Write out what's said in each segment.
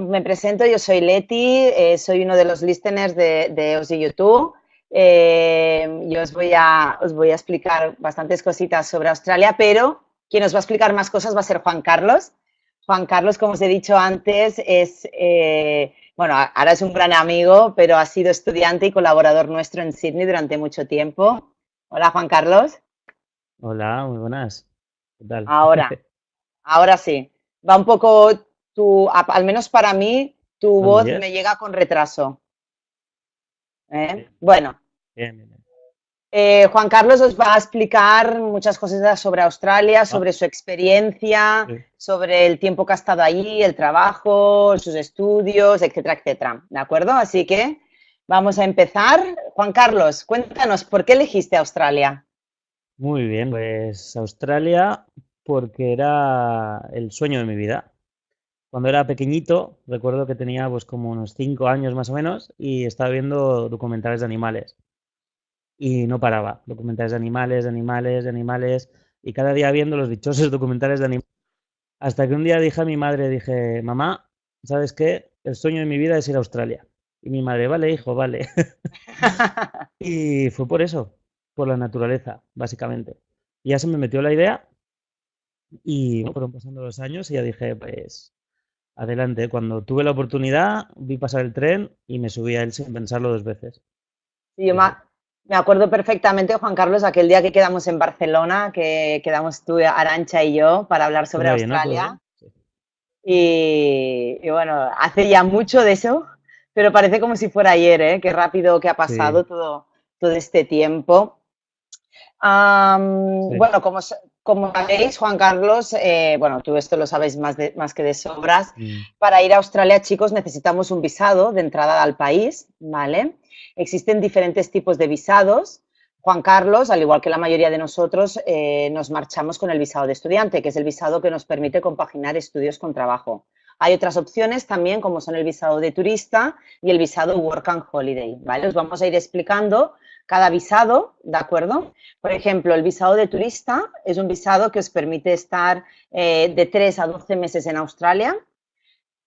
me presento, yo soy Leti, eh, soy uno de los listeners de, de YouTube. Eh, yo os voy, a, os voy a explicar bastantes cositas sobre Australia, pero quien os va a explicar más cosas va a ser Juan Carlos. Juan Carlos, como os he dicho antes, es, eh, bueno, ahora es un gran amigo, pero ha sido estudiante y colaborador nuestro en Sydney durante mucho tiempo. Hola, Juan Carlos. Hola, muy buenas. ¿Qué tal? Ahora, ahora sí. Va un poco al menos para mí, tu voz me llega con retraso. ¿Eh? Bueno. Eh, Juan Carlos os va a explicar muchas cosas sobre Australia, ah. sobre su experiencia, sobre el tiempo que ha estado allí, el trabajo, sus estudios, etcétera, etcétera. ¿De acuerdo? Así que vamos a empezar. Juan Carlos, cuéntanos, ¿por qué elegiste Australia? Muy bien, pues Australia porque era el sueño de mi vida cuando era pequeñito, recuerdo que tenía pues como unos 5 años más o menos y estaba viendo documentales de animales. Y no paraba, documentales de animales, de animales, de animales, y cada día viendo los dichosos documentales de animales. Hasta que un día dije a mi madre, dije, mamá, ¿sabes qué? El sueño de mi vida es ir a Australia. Y mi madre, vale, hijo, vale. y fue por eso, por la naturaleza, básicamente. Y ya se me metió la idea y fueron pasando los años y ya dije, pues adelante. Cuando tuve la oportunidad, vi pasar el tren y me subí a él sin pensarlo dos veces. Sí, yo me acuerdo perfectamente, Juan Carlos, aquel día que quedamos en Barcelona, que quedamos tú, Arancha y yo para hablar sobre Australia. Y, bueno, hace ya mucho de eso, pero parece como si fuera ayer, ¿eh? Qué rápido que ha pasado todo, todo este tiempo. Bueno, como, como sabéis, Juan Carlos, eh, bueno, tú esto lo sabéis más, más que de sobras, mm. para ir a Australia, chicos, necesitamos un visado de entrada al país, ¿vale? Existen diferentes tipos de visados. Juan Carlos, al igual que la mayoría de nosotros, eh, nos marchamos con el visado de estudiante, que es el visado que nos permite compaginar estudios con trabajo. Hay otras opciones también, como son el visado de turista y el visado Work and Holiday, ¿vale? Os vamos a ir explicando cada visado, ¿de acuerdo? Por ejemplo, el visado de turista es un visado que os permite estar eh, de 3 a 12 meses en Australia.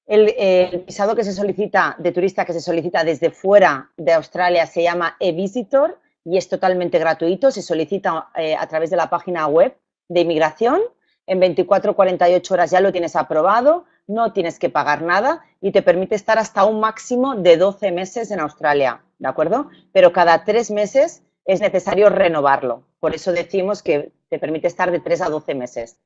El, visado que se solicita de turista que se solicita desde fuera de Australia se llama e-visitor y es totalmente gratuito. Se solicita eh, a través de la página web de inmigración. En 24 o 48 horas ya lo tienes aprobado, no tienes que pagar nada y te permite estar hasta un máximo de 12 meses en Australia. ¿De acuerdo? Pero cada tres meses es necesario renovarlo. Por eso decimos que te permite estar de tres a doce meses.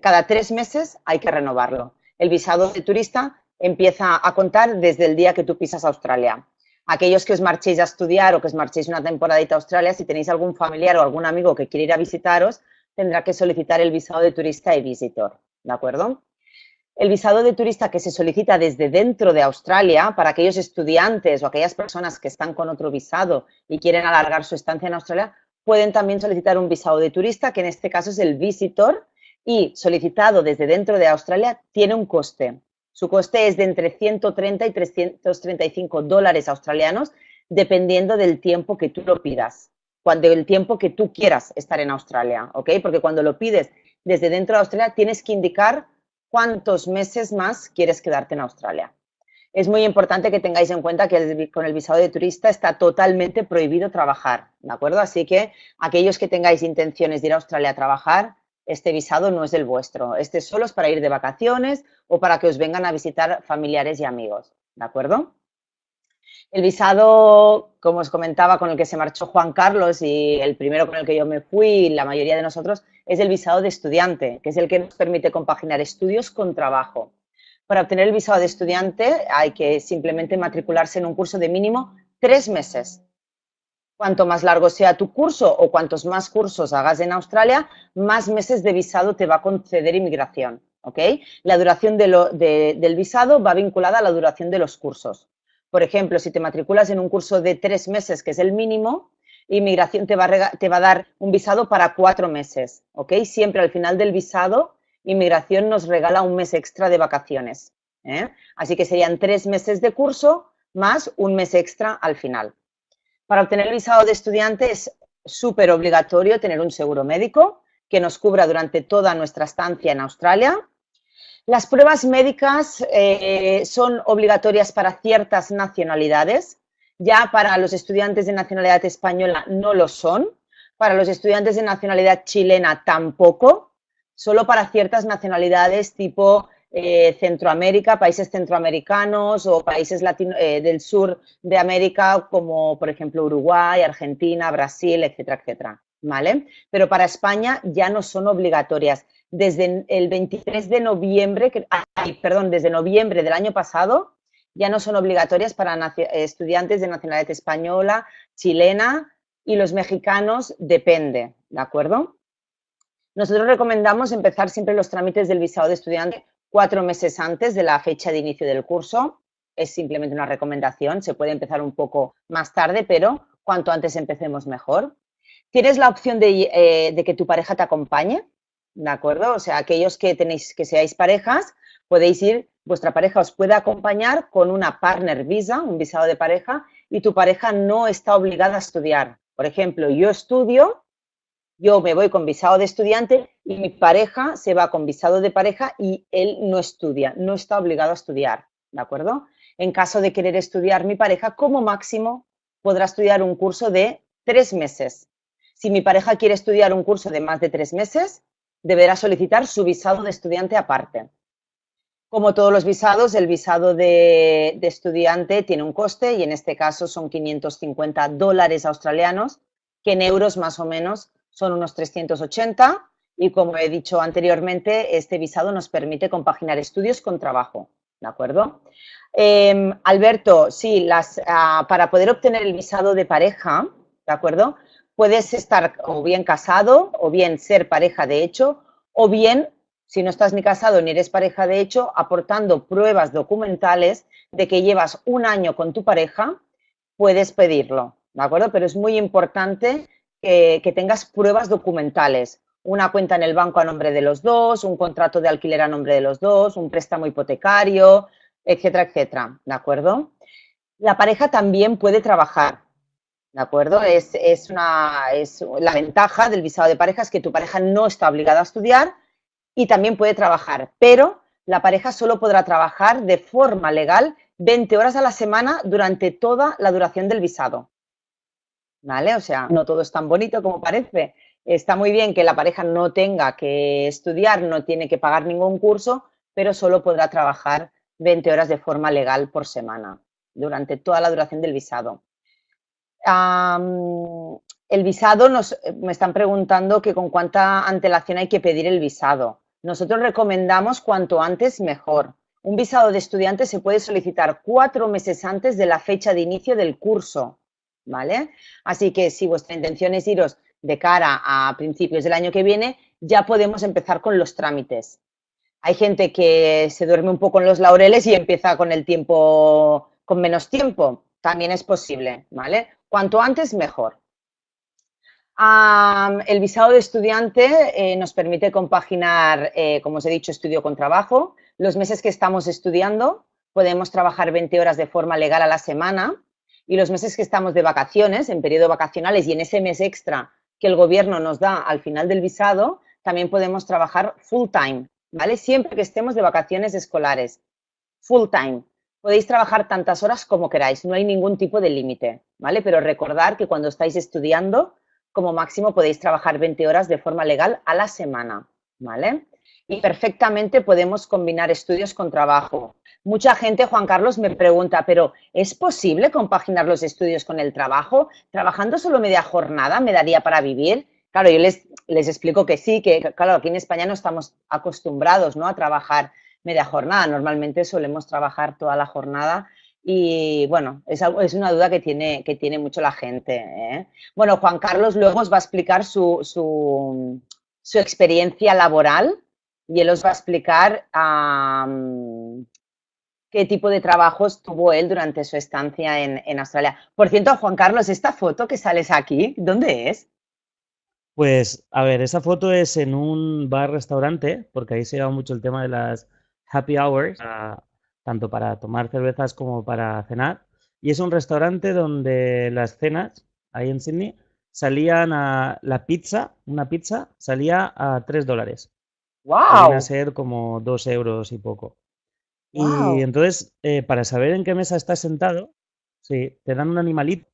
Cada tres meses hay que renovarlo. El visado de turista empieza a contar desde el día que tú pisas Australia. Aquellos que os marchéis a estudiar o que os marchéis una temporadita a Australia, si tenéis algún familiar o algún amigo que quiere ir a visitaros, tendrá que solicitar el visado de turista y visitor, ¿de acuerdo? El visado de turista que se solicita desde dentro de Australia para aquellos estudiantes o aquellas personas que están con otro visado y quieren alargar su estancia en Australia, pueden también solicitar un visado de turista, que en este caso es el visitor, y solicitado desde dentro de Australia tiene un coste. Su coste es de entre 130 y 335 dólares australianos, dependiendo del tiempo que tú lo pidas, cuando el tiempo que tú quieras estar en Australia, ¿ok? Porque cuando lo pides desde dentro de Australia tienes que indicar cuántos meses más quieres quedarte en Australia. Es muy importante que tengáis en cuenta que con el visado de turista está totalmente prohibido trabajar, ¿de acuerdo? Así que aquellos que tengáis intenciones de ir a Australia a trabajar, este visado no es el vuestro. Este solo es para ir de vacaciones o para que os vengan a visitar familiares y amigos, ¿de acuerdo? El visado, como os comentaba, con el que se marchó Juan Carlos y el primero con el que yo me fui, la mayoría de nosotros, es el visado de estudiante, que es el que nos permite compaginar estudios con trabajo. Para obtener el visado de estudiante hay que simplemente matricularse en un curso de mínimo tres meses. Cuanto más largo sea tu curso o cuantos más cursos hagas en Australia, más meses de visado te va a conceder inmigración. La duración del visado va vinculada a la duración de los cursos. Por ejemplo, si te matriculas en un curso de tres meses, que es el mínimo, inmigración te va, a, dar un visado para cuatro meses, ¿ok? Siempre al final del visado, inmigración nos regala un mes extra de vacaciones. ¿eh? Así que serían tres meses de curso más un mes extra al final. Para obtener el visado de estudiante es súper obligatorio tener un seguro médico que nos cubra durante toda nuestra estancia en Australia. Las pruebas médicas eh, son obligatorias para ciertas nacionalidades, ya para los estudiantes de nacionalidad española no lo son, para los estudiantes de nacionalidad chilena tampoco, solo para ciertas nacionalidades tipo eh, Centroamérica, países centroamericanos o países eh, del sur de América como por ejemplo Uruguay, Argentina, Brasil, etcétera, etcétera. ¿Vale? Pero para España ya no son obligatorias desde el 23 de noviembre, perdón, desde noviembre del año pasado, ya no son obligatorias para estudiantes de nacionalidad española, chilena y los mexicanos depende, ¿de acuerdo? Nosotros recomendamos empezar siempre los trámites del visado de estudiante cuatro meses antes de la fecha de inicio del curso. Es simplemente una recomendación, se puede empezar un poco más tarde, pero cuanto antes empecemos mejor. Tienes la opción de, eh, que tu pareja te acompañe, ¿de acuerdo? O sea, aquellos que tenéis, que seáis parejas, podéis ir, vuestra pareja os puede acompañar con una partner visa, un visado de pareja, y tu pareja no está obligada a estudiar. Por ejemplo, yo estudio, yo me voy con visado de estudiante y mi pareja se va con visado de pareja y él no estudia, no está obligado a estudiar, ¿de acuerdo? En caso de querer estudiar mi pareja, como máximo podrá estudiar un curso de tres meses. Si mi pareja quiere estudiar un curso de más de tres meses, deberá solicitar su visado de estudiante aparte. Como todos los visados, el visado de, estudiante tiene un coste y en este caso son 550 dólares australianos, que en euros más o menos son unos 380 y como he dicho anteriormente, este visado nos permite compaginar estudios con trabajo, ¿de acuerdo? Em, Alberto, sí, las, ah, para poder obtener el visado de pareja, ¿de acuerdo? Puedes estar o bien casado o bien ser pareja de hecho o bien, si no estás ni casado ni eres pareja de hecho, aportando pruebas documentales de que llevas un año con tu pareja, puedes pedirlo, ¿de acuerdo? Pero es muy importante que, tengas pruebas documentales, una cuenta en el banco a nombre de los dos, un contrato de alquiler a nombre de los dos, un préstamo hipotecario, etcétera, etcétera, ¿de acuerdo? La pareja también puede trabajar, ¿De acuerdo? Es, una, es la ventaja del visado de pareja es que tu pareja no está obligada a estudiar y también puede trabajar, pero la pareja solo podrá trabajar de forma legal 20 horas a la semana durante toda la duración del visado. ¿Vale? O sea, no todo es tan bonito como parece. Está muy bien que la pareja no tenga que estudiar, no tiene que pagar ningún curso, pero solo podrá trabajar 20 horas de forma legal por semana durante toda la duración del visado el visado, nos, me están preguntando que con cuánta antelación hay que pedir el visado. Nosotros recomendamos cuanto antes mejor. Un visado de estudiante se puede solicitar cuatro meses antes de la fecha de inicio del curso, ¿vale? Así que si vuestra intención es iros de cara a principios del año que viene, ya podemos empezar con los trámites. Hay gente que se duerme un poco en los laureles y empieza con el tiempo, con menos tiempo. También es posible, ¿vale? Cuanto antes, mejor. el visado de estudiante eh, nos permite compaginar, eh, como os he dicho, estudio con trabajo. Los meses que estamos estudiando podemos trabajar 20 horas de forma legal a la semana y los meses que estamos de vacaciones, en periodo vacacionales y en ese mes extra que el gobierno nos da al final del visado, también podemos trabajar full time, ¿vale? Siempre que estemos de vacaciones escolares, full time. Podéis trabajar tantas horas como queráis, no hay ningún tipo de límite, ¿vale? Pero recordar que cuando estáis estudiando, como máximo podéis trabajar 20 horas de forma legal a la semana, ¿vale? Y perfectamente podemos combinar estudios con trabajo. Mucha gente, Juan Carlos, me pregunta, pero ¿es posible compaginar los estudios con el trabajo? ¿Trabajando solo media jornada me daría para vivir? Claro, yo les, les explico que sí, que claro, aquí en España no estamos acostumbrados ¿no? a trabajar media jornada. Normalmente solemos trabajar toda la jornada y bueno, es, es una duda que tiene, que tiene mucho la gente. ¿eh? Bueno, Juan Carlos luego os va a explicar su, su, experiencia laboral y él os va a explicar qué tipo de trabajos tuvo él durante su estancia en, en, Australia. Por cierto, Juan Carlos, esta foto que sales aquí, ¿dónde es? Pues, a ver, esa foto es en un bar-restaurante, porque ahí se lleva mucho el tema de las happy hours, tanto para tomar cervezas como para cenar. Y es un restaurante donde las cenas, ahí en Sydney, salían a la pizza, una pizza, salía a 3 dólares. Viene a ser como dos euros y poco. Y entonces, eh, para saber en qué mesa estás sentado, sí, te dan un animalito.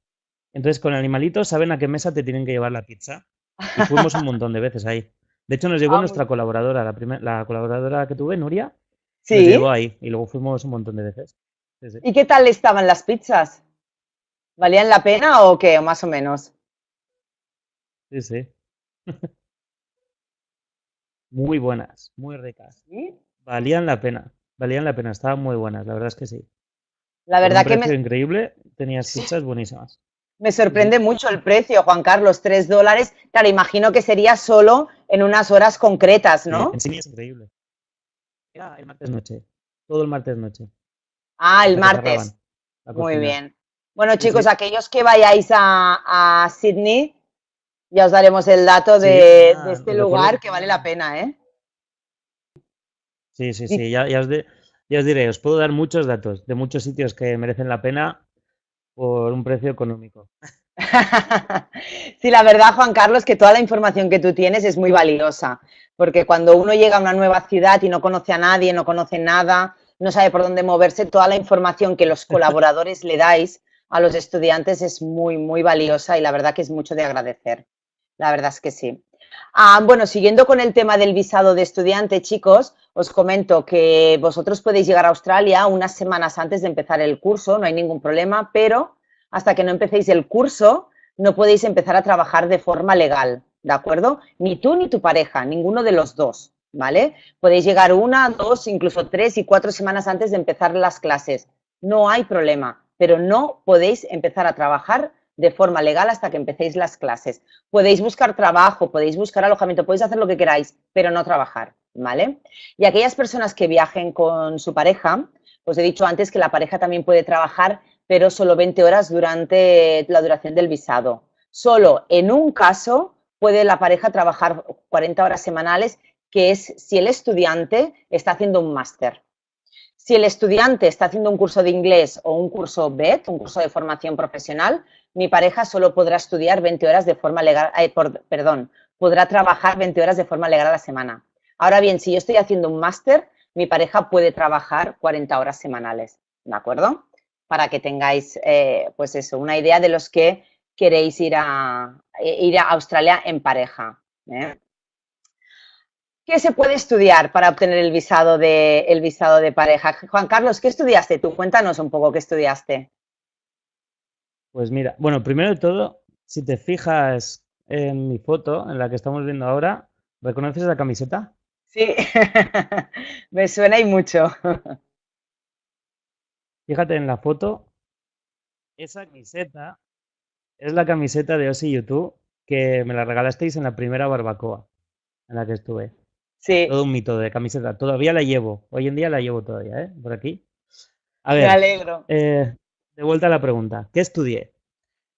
Entonces, con el animalito saben a qué mesa te tienen que llevar la pizza. Y fuimos un montón de veces ahí. De hecho, nos llevó ah, nuestra colaboradora, la, la colaboradora que tuve, Nuria. Sí. Nos llevó ahí y luego fuimos un montón de veces. ¿Y qué tal estaban las pizzas? ¿Valían la pena o qué? más o menos. Sí, sí. muy buenas, muy ricas. Valían la pena, valían la pena, estaban muy buenas, la verdad es que sí. La verdad que me... increíble, tenías pizzas buenísimas. Me sorprende mucho el precio, Juan Carlos, tres dólares. Claro, imagino que sería solo en unas horas concretas, ¿no? Sí, es increíble. Era el martes noche, todo el martes noche. Ah, el martes. Muy bien. Bueno, chicos, aquellos que vayáis a, a Sydney, ya os daremos el dato de, este lugar que vale la pena, ¿eh? Sí, sí, sí, ya, os diré, os puedo dar muchos datos de muchos sitios que merecen la pena por un precio económico. sí, la verdad, Juan Carlos, que toda la información que tú tienes es muy valiosa, porque cuando uno llega a una nueva ciudad y no conoce a nadie, no conoce nada, no sabe por dónde moverse, toda la información que los colaboradores le dais a los estudiantes es muy, muy valiosa y la verdad que es mucho de agradecer. La verdad es que sí. Ah, bueno, siguiendo con el tema del visado de estudiante, chicos, os comento que vosotros podéis llegar a Australia unas semanas antes de empezar el curso, no hay ningún problema, pero hasta que no empecéis el curso no podéis empezar a trabajar de forma legal, ¿de acuerdo? Ni tú ni tu pareja, ninguno de los dos, ¿vale? Podéis llegar una, dos, incluso tres y cuatro semanas antes de empezar las clases. No hay problema, pero no podéis empezar a trabajar de forma legal hasta que empecéis las clases. Podéis buscar trabajo, podéis buscar alojamiento, podéis hacer lo que queráis, pero no trabajar, ¿vale? Y aquellas personas que viajen con su pareja, os he dicho antes que la pareja también puede trabajar, pero solo 20 horas durante la duración del visado. Solo en un caso puede la pareja trabajar 40 horas semanales, que es si el estudiante está haciendo un máster. Si el estudiante está haciendo un curso de inglés o un curso BET, un curso de formación profesional, mi pareja solo podrá estudiar 20 horas de forma legal, eh, perdón, podrá trabajar 20 horas de forma legal a la semana. Ahora bien, si yo estoy haciendo un máster, mi pareja puede trabajar 40 horas semanales, ¿de acuerdo? Para que tengáis, eh, pues eso, una idea de los que queréis ir a, eh, ir a Australia en pareja. ¿Qué se puede estudiar para obtener el visado, de, el visado de pareja? Juan Carlos, ¿qué estudiaste tú? Cuéntanos un poco qué estudiaste. Pues mira, bueno, primero de todo, si te fijas en mi foto, en la que estamos viendo ahora, ¿reconoces la camiseta? Sí, me suena y mucho. Fíjate en la foto, esa camiseta es la camiseta de Osi YouTube que me la regalasteis en la primera barbacoa en la que estuve. Sí. Todo un mito de camiseta. Todavía la llevo. Hoy en día la llevo todavía, ¿eh? Por aquí. A ver. Me alegro. Eh, de vuelta a la pregunta, ¿qué estudié?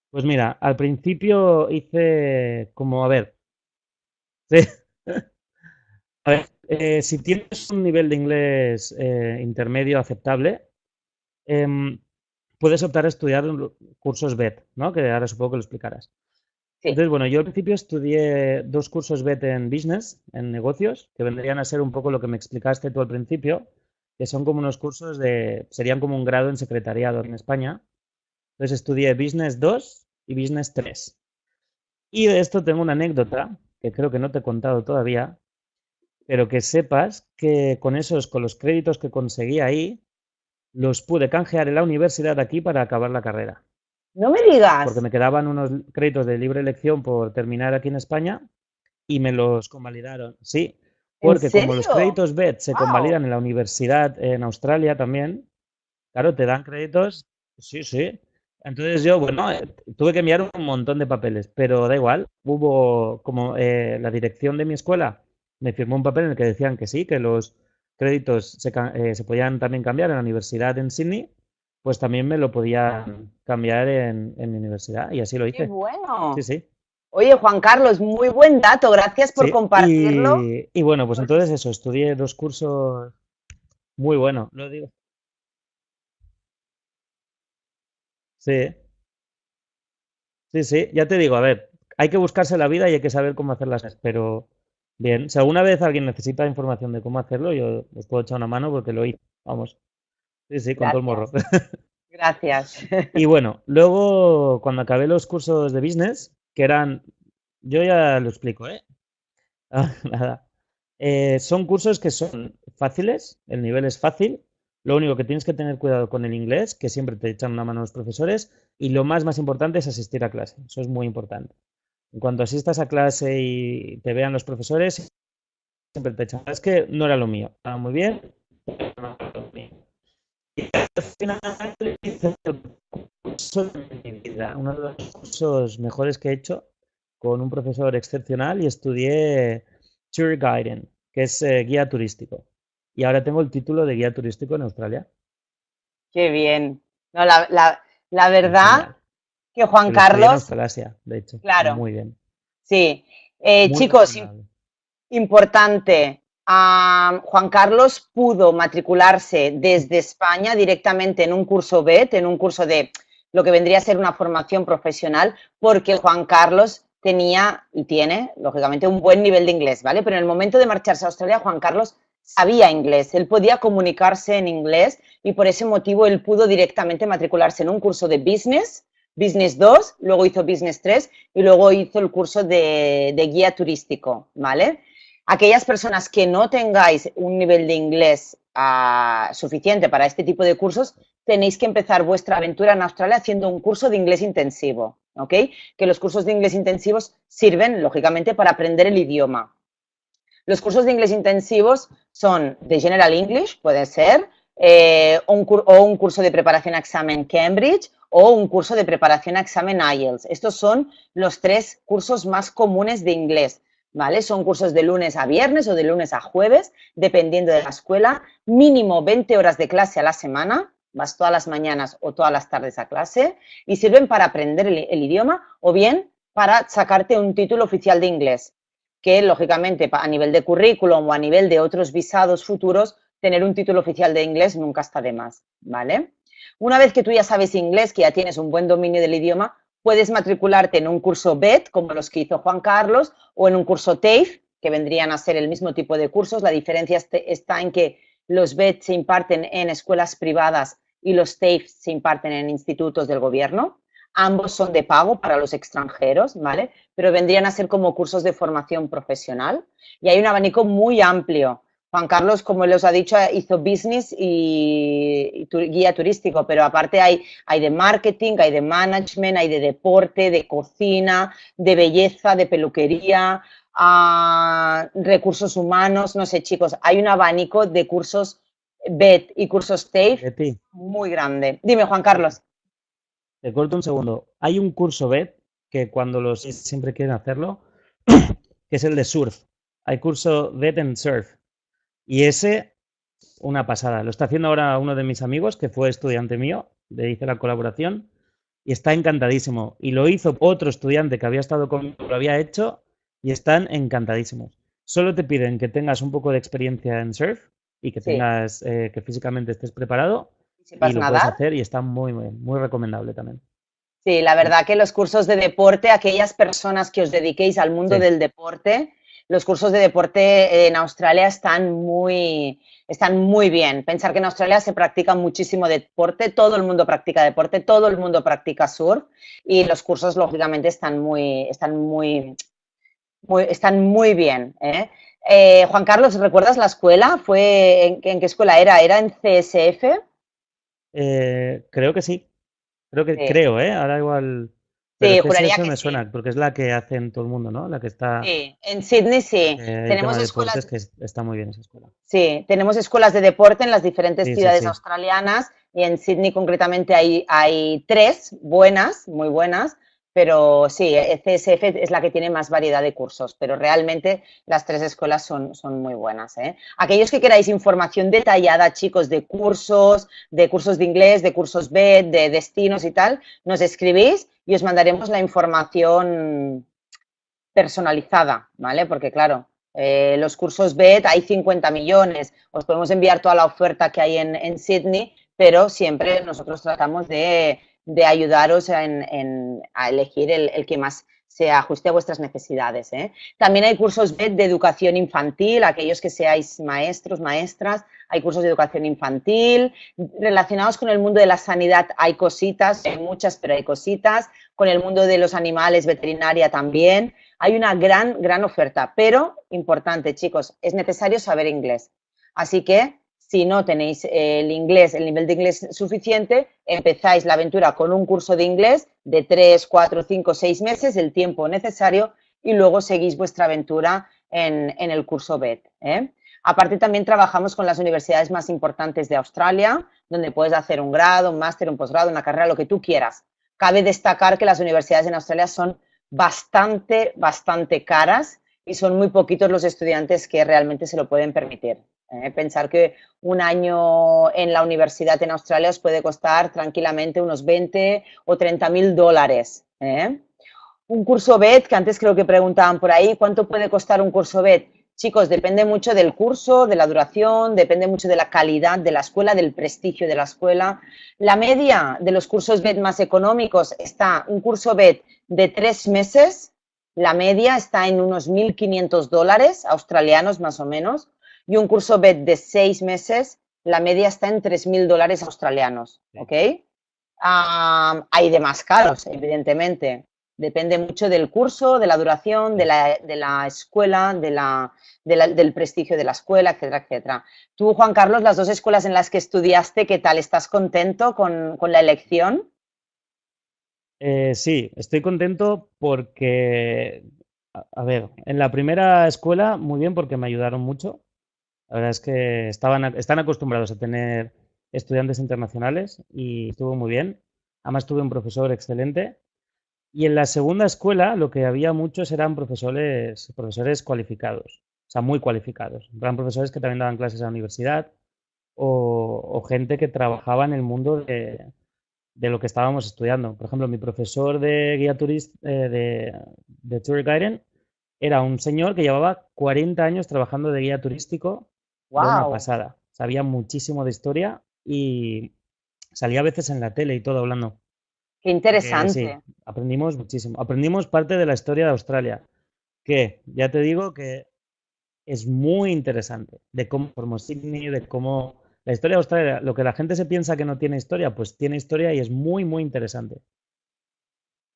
Pues mira, al principio hice como, a ver, a ver, eh, si tienes un nivel de inglés eh, intermedio aceptable, em, puedes optar a estudiar cursos BET, ¿no? Que ahora supongo que lo explicarás. Entonces, bueno, yo al principio estudié dos cursos BET en business, en negocios, que vendrían a ser un poco lo que me explicaste tú al principio, que son como unos cursos de, serían como un grado en secretariado en España. Entonces estudié Business 2 y Business 3. Y de esto tengo una anécdota que creo que no te he contado todavía, pero que sepas que con esos, con los créditos que conseguí ahí, los pude canjear en la universidad aquí para acabar la carrera. No me digas. Porque me quedaban unos créditos de libre elección por terminar aquí en España y me los convalidaron. Sí, porque como los créditos BED se convalidan en la universidad en Australia también, claro, te dan créditos. Sí, sí. Entonces yo, bueno, eh, tuve que enviar un montón de papeles, pero da igual. Hubo como eh, la dirección de mi escuela me firmó un papel en el que decían que sí, que los créditos se, eh, se podían también cambiar en la universidad en Sydney, pues también me lo podían cambiar en, en mi universidad y así lo hice. ¡Qué bueno! Sí, sí. Oye, Juan Carlos, muy buen dato, gracias por compartirlo. Y, bueno, pues entonces eso, estudié dos cursos muy buenos, lo digo. Sí. Sí, sí, ya te digo, a ver, hay que buscarse la vida y hay que saber cómo hacerlas, pero Bien, si alguna vez alguien necesita información de cómo hacerlo, yo os puedo echar una mano porque lo hice. Vamos. Sí, sí, con todo el morro. Gracias. Y bueno, luego cuando acabé los cursos de business, que eran, yo ya lo explico, ¿eh? Ah, nada. Eh, son cursos que son fáciles, el nivel es fácil, lo único que tienes que tener cuidado con el inglés, que siempre te echan una mano los profesores, y lo más, más importante es asistir a clase. Eso es muy importante. En cuanto asistas a clase y te vean los profesores, siempre te echan. Es que no era lo mío. Estaba muy bien, pero no era lo mío. Y al final hice el curso de mi vida, uno de los cursos mejores que he hecho, con un profesor excepcional y estudié Tour Guiding, que es eh, guía turístico y ahora tengo el título de guía turístico en Australia. Qué bien. No, la, verdad que Juan Carlos... En de hecho. Claro. Muy bien. Sí. Eh, chicos, importante. Juan Carlos pudo matricularse desde España directamente en un curso BET, en un curso de lo que vendría a ser una formación profesional, porque Juan Carlos tenía y tiene, lógicamente, un buen nivel de inglés, ¿vale? Pero en el momento de marcharse a Australia, Juan Carlos sabía inglés, él podía comunicarse en inglés y por ese motivo él pudo directamente matricularse en un curso de business, Business 2, luego hizo Business 3 y luego hizo el curso de, guía turístico, ¿vale? Aquellas personas que no tengáis un nivel de inglés ah, suficiente para este tipo de cursos, tenéis que empezar vuestra aventura en Australia haciendo un curso de inglés intensivo, ¿ok? Que los cursos de inglés intensivos sirven, lógicamente, para aprender el idioma, los cursos de inglés intensivos son de General English, puede ser, eh, o un curso de preparación a examen Cambridge o un curso de preparación a examen IELTS. Estos son los tres cursos más comunes de inglés. ¿Vale? Son cursos de lunes a viernes o de lunes a jueves, dependiendo de la escuela, mínimo 20 horas de clase a la semana, vas todas las mañanas o todas las tardes a clase, y sirven para aprender el idioma o bien para sacarte un título oficial de inglés que lógicamente a nivel de currículum o a nivel de otros visados futuros, tener un título oficial de inglés nunca está de más, ¿vale? Una vez que tú ya sabes inglés, que ya tienes un buen dominio del idioma, puedes matricularte en un curso BET, como los que hizo Juan Carlos, o en un curso TAFE, que vendrían a ser el mismo tipo de cursos. La diferencia este, está en que los BET se imparten en escuelas privadas y los TAFE se imparten en institutos del gobierno. Ambos son de pago para los extranjeros, ¿vale? Pero vendrían a ser como cursos de formación profesional y hay un abanico muy amplio. Juan Carlos, como les ha dicho, hizo business y, guía turístico, pero aparte hay, hay de marketing, hay de management, hay de deporte, de cocina, de belleza, de peluquería, a recursos humanos, no sé chicos, hay un abanico de cursos BET y cursos TAFE muy grande. Dime, Juan Carlos. Te corto un segundo. Hay un curso BED que cuando los siempre quieren hacerlo, que es el de surf. Hay curso BED en surf. Y ese, una pasada. Lo está haciendo ahora uno de mis amigos, que fue estudiante mío, le hice la colaboración, y está encantadísimo. Y lo hizo otro estudiante que había estado conmigo, lo había hecho, y están encantadísimos. Solo te piden que tengas un poco de experiencia en surf y que tengas, eh, que físicamente estés preparado y lo puedes hacer y está muy, muy, muy recomendable también. Sí, la verdad que los cursos de deporte, aquellas personas que os dediquéis al mundo del deporte, los cursos de deporte en Australia están muy, están muy bien. Pensar que en Australia se practica muchísimo deporte, todo el mundo practica deporte, todo el mundo practica surf y los cursos lógicamente están muy, están muy, están muy bien. ¿eh? Eh, Juan Carlos, ¿recuerdas la escuela? ¿Fue en, en, qué escuela era? ¿Era en CSF? Eh, creo que sí. Creo que creo, ¿eh? Ahora igual. Sí, juraría que me suena, porque es la que hacen todo el mundo, ¿no? La que está. Sí, en Sydney sí. Eh, tenemos escuelas. que está muy bien esa escuela. Sí, tenemos escuelas de deporte en las diferentes ciudades australianas y en Sydney concretamente hay, hay tres buenas, muy buenas, pero sí, CSF es la que tiene más variedad de cursos, pero realmente las tres escuelas son, son muy buenas. ¿eh? Aquellos que queráis información detallada, chicos, de cursos, de cursos de inglés, de cursos B, de destinos y tal, nos escribís y os mandaremos la información personalizada, ¿vale? Porque claro, eh, los cursos BED hay 50 millones, os podemos enviar toda la oferta que hay en, en Sydney, pero siempre nosotros tratamos de de ayudaros en, a elegir el, que más se ajuste a vuestras necesidades. ¿eh? También hay cursos de, educación infantil, aquellos que seáis maestros, maestras, hay cursos de educación infantil. Relacionados con el mundo de la sanidad hay cositas, hay muchas, pero hay cositas. Con el mundo de los animales, veterinaria también. Hay una gran, gran oferta, pero importante, chicos, es necesario saber inglés. Así que si no tenéis el inglés, el nivel de inglés suficiente, empezáis la aventura con un curso de inglés de 3, 4, 5, 6 meses, el tiempo necesario, y luego seguís vuestra aventura en, el curso BED. ¿eh? Aparte también trabajamos con las universidades más importantes de Australia, donde puedes hacer un grado, un máster, un posgrado, una carrera, lo que tú quieras. Cabe destacar que las universidades en Australia son bastante, bastante caras y son muy poquitos los estudiantes que realmente se lo pueden permitir. ¿Eh? pensar que un año en la universidad en Australia os puede costar tranquilamente unos 20 o 30 mil dólares. ¿eh? Un curso BED, que antes creo que preguntaban por ahí, ¿cuánto puede costar un curso BED? Chicos, depende mucho del curso, de la duración, depende mucho de la calidad de la escuela, del prestigio de la escuela. La media de los cursos BED más económicos está un curso BED de tres meses, la media está en unos 1.500 dólares australianos más o menos y un curso BED de seis meses, la media está en 3.000 dólares australianos, ¿ok? hay de más caros, evidentemente. Depende mucho del curso, de la duración, de la, escuela, de la, del prestigio de la escuela, etcétera, etcétera. Tú, Juan Carlos, las dos escuelas en las que estudiaste, ¿qué tal? ¿Estás contento con, la elección? Eh, sí, estoy contento porque, a ver, en la primera escuela, muy bien, porque me ayudaron mucho. La verdad es que estaban, están acostumbrados a tener estudiantes internacionales y estuvo muy bien. Además tuve un profesor excelente. Y en la segunda escuela lo que había muchos eran profesores, profesores cualificados, o sea, muy cualificados. Eran profesores que también daban clases a la universidad o, gente que trabajaba en el mundo de, lo que estábamos estudiando. Por ejemplo, mi profesor de guía turista, eh, de, de tour era un señor que llevaba 40 años trabajando de guía turístico una pasada. Sabía muchísimo de historia y salía a veces en la tele y todo hablando. Qué interesante. aprendimos muchísimo. Aprendimos parte de la historia de Australia, que ya te digo que es muy interesante, de cómo formó Sydney, de cómo... La historia de Australia, lo que la gente se piensa que no tiene historia, pues tiene historia y es muy, muy interesante.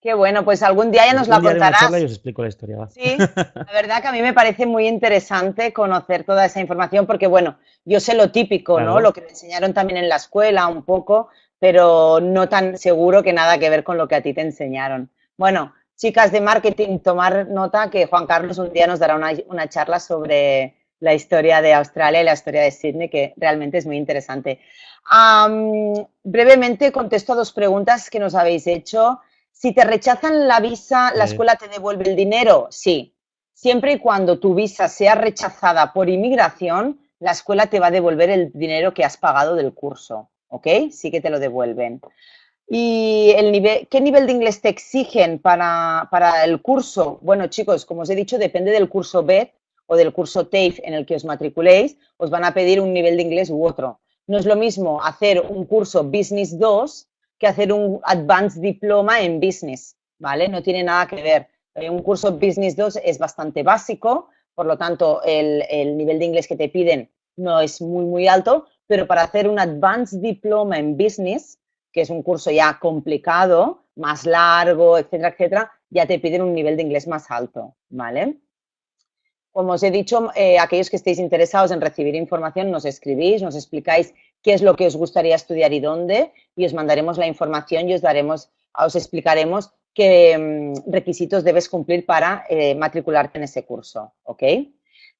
Qué bueno, pues algún día ya nos la contarás. os explico la historia. Sí, la verdad que a mí me parece muy interesante conocer toda esa información porque, bueno, yo sé lo típico, ¿no? Lo que me enseñaron también en la escuela un poco, pero no tan seguro que nada que ver con lo que a ti te enseñaron. Bueno, chicas de marketing, tomar nota que Juan Carlos un día nos dará una, charla sobre la historia de Australia y la historia de Sydney, que realmente es muy interesante. brevemente contesto a dos preguntas que nos habéis hecho. Si te rechazan la visa, ¿la escuela te devuelve el dinero? Sí. Siempre y cuando tu visa sea rechazada por inmigración, la escuela te va a devolver el dinero que has pagado del curso, ¿ok? Sí que te lo devuelven. ¿Y el nivel, qué nivel de inglés te exigen para, para, el curso? Bueno, chicos, como os he dicho, depende del curso BED o del curso TAFE en el que os matriculéis, os van a pedir un nivel de inglés u otro. No es lo mismo hacer un curso Business 2 que hacer un Advanced Diploma en Business, ¿vale? No tiene nada que ver. Eh, un curso Business 2 es bastante básico, por lo tanto, el, el, nivel de inglés que te piden no es muy, muy alto, pero para hacer un Advanced Diploma en Business, que es un curso ya complicado, más largo, etcétera, etcétera, ya te piden un nivel de inglés más alto, ¿vale? Como os he dicho, eh, aquellos que estéis interesados en recibir información, nos escribís, nos explicáis qué es lo que os gustaría estudiar y dónde, y os mandaremos la información y os daremos, os explicaremos qué mm, requisitos debes cumplir para eh, matricularte en ese curso, ¿ok?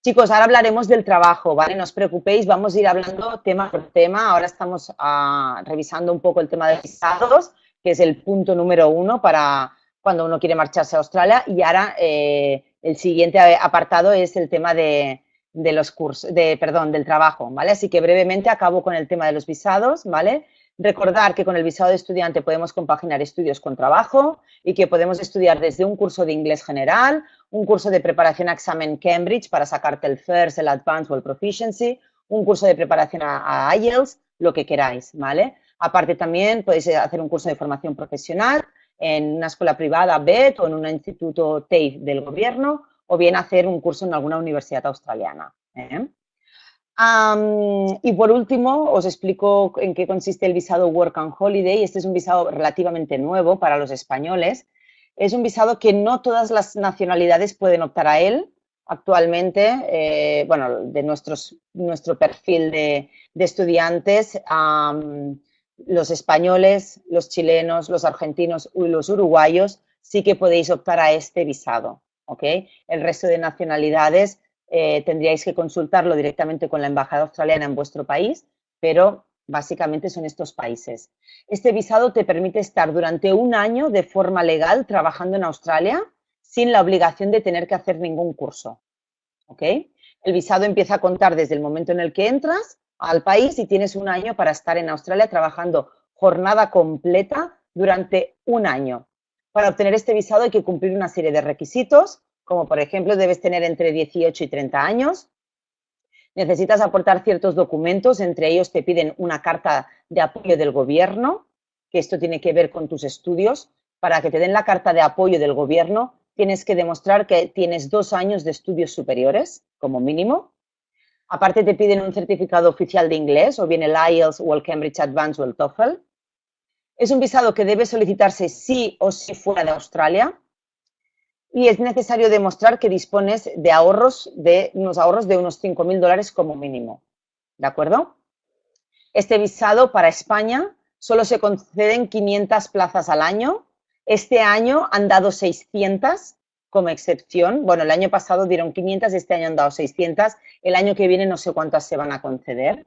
Chicos, ahora hablaremos del trabajo, ¿vale? No os preocupéis, vamos a ir hablando tema por tema. Ahora estamos ah, revisando un poco el tema de visados, que es el punto número uno para cuando uno quiere marcharse a Australia. Y ahora eh, el siguiente apartado es el tema de, de los cursos, de, perdón, del trabajo, ¿vale? Así que brevemente acabo con el tema de los visados, ¿vale? Recordar que con el visado de estudiante podemos compaginar estudios con trabajo y que podemos estudiar desde un curso de inglés general, un curso de preparación a examen Cambridge para sacarte el FIRST, el Advanced o el Proficiency, un curso de preparación a, a IELTS, lo que queráis, ¿vale? Aparte también podéis hacer un curso de formación profesional en una escuela privada, BET, o en un instituto TAFE del gobierno, o bien hacer un curso en alguna universidad australiana. ¿eh? y por último, os explico en qué consiste el visado Work and Holiday. Este es un visado relativamente nuevo para los españoles. Es un visado que no todas las nacionalidades pueden optar a él actualmente. Eh, bueno, de nuestro perfil de, estudiantes, los españoles, los chilenos, los argentinos y los uruguayos sí que podéis optar a este visado. El resto de nacionalidades eh, tendríais que consultarlo directamente con la Embajada Australiana en vuestro país, pero básicamente son estos países. Este visado te permite estar durante un año de forma legal trabajando en Australia sin la obligación de tener que hacer ningún curso. El visado empieza a contar desde el momento en el que entras al país y tienes un año para estar en Australia trabajando jornada completa durante un año. Para obtener este visado hay que cumplir una serie de requisitos como por ejemplo debes tener entre 18 y 30 años. Necesitas aportar ciertos documentos, entre ellos te piden una carta de apoyo del gobierno, que esto tiene que ver con tus estudios. Para que te den la carta de apoyo del gobierno, tienes que demostrar que tienes dos años de estudios superiores, como mínimo. Aparte te piden un certificado oficial de inglés, o bien el IELTS o el Cambridge Advanced o el TOEFL. Es un visado que debe solicitarse sí o sí fuera de Australia, y es necesario demostrar que dispones de ahorros, de unos ahorros de unos 5.000 dólares como mínimo. ¿De acuerdo? Este visado para España solo se conceden 500 plazas al año. Este año han dado 600 como excepción. Bueno, el año pasado dieron 500, este año han dado 600. El año que viene no sé cuántas se van a conceder.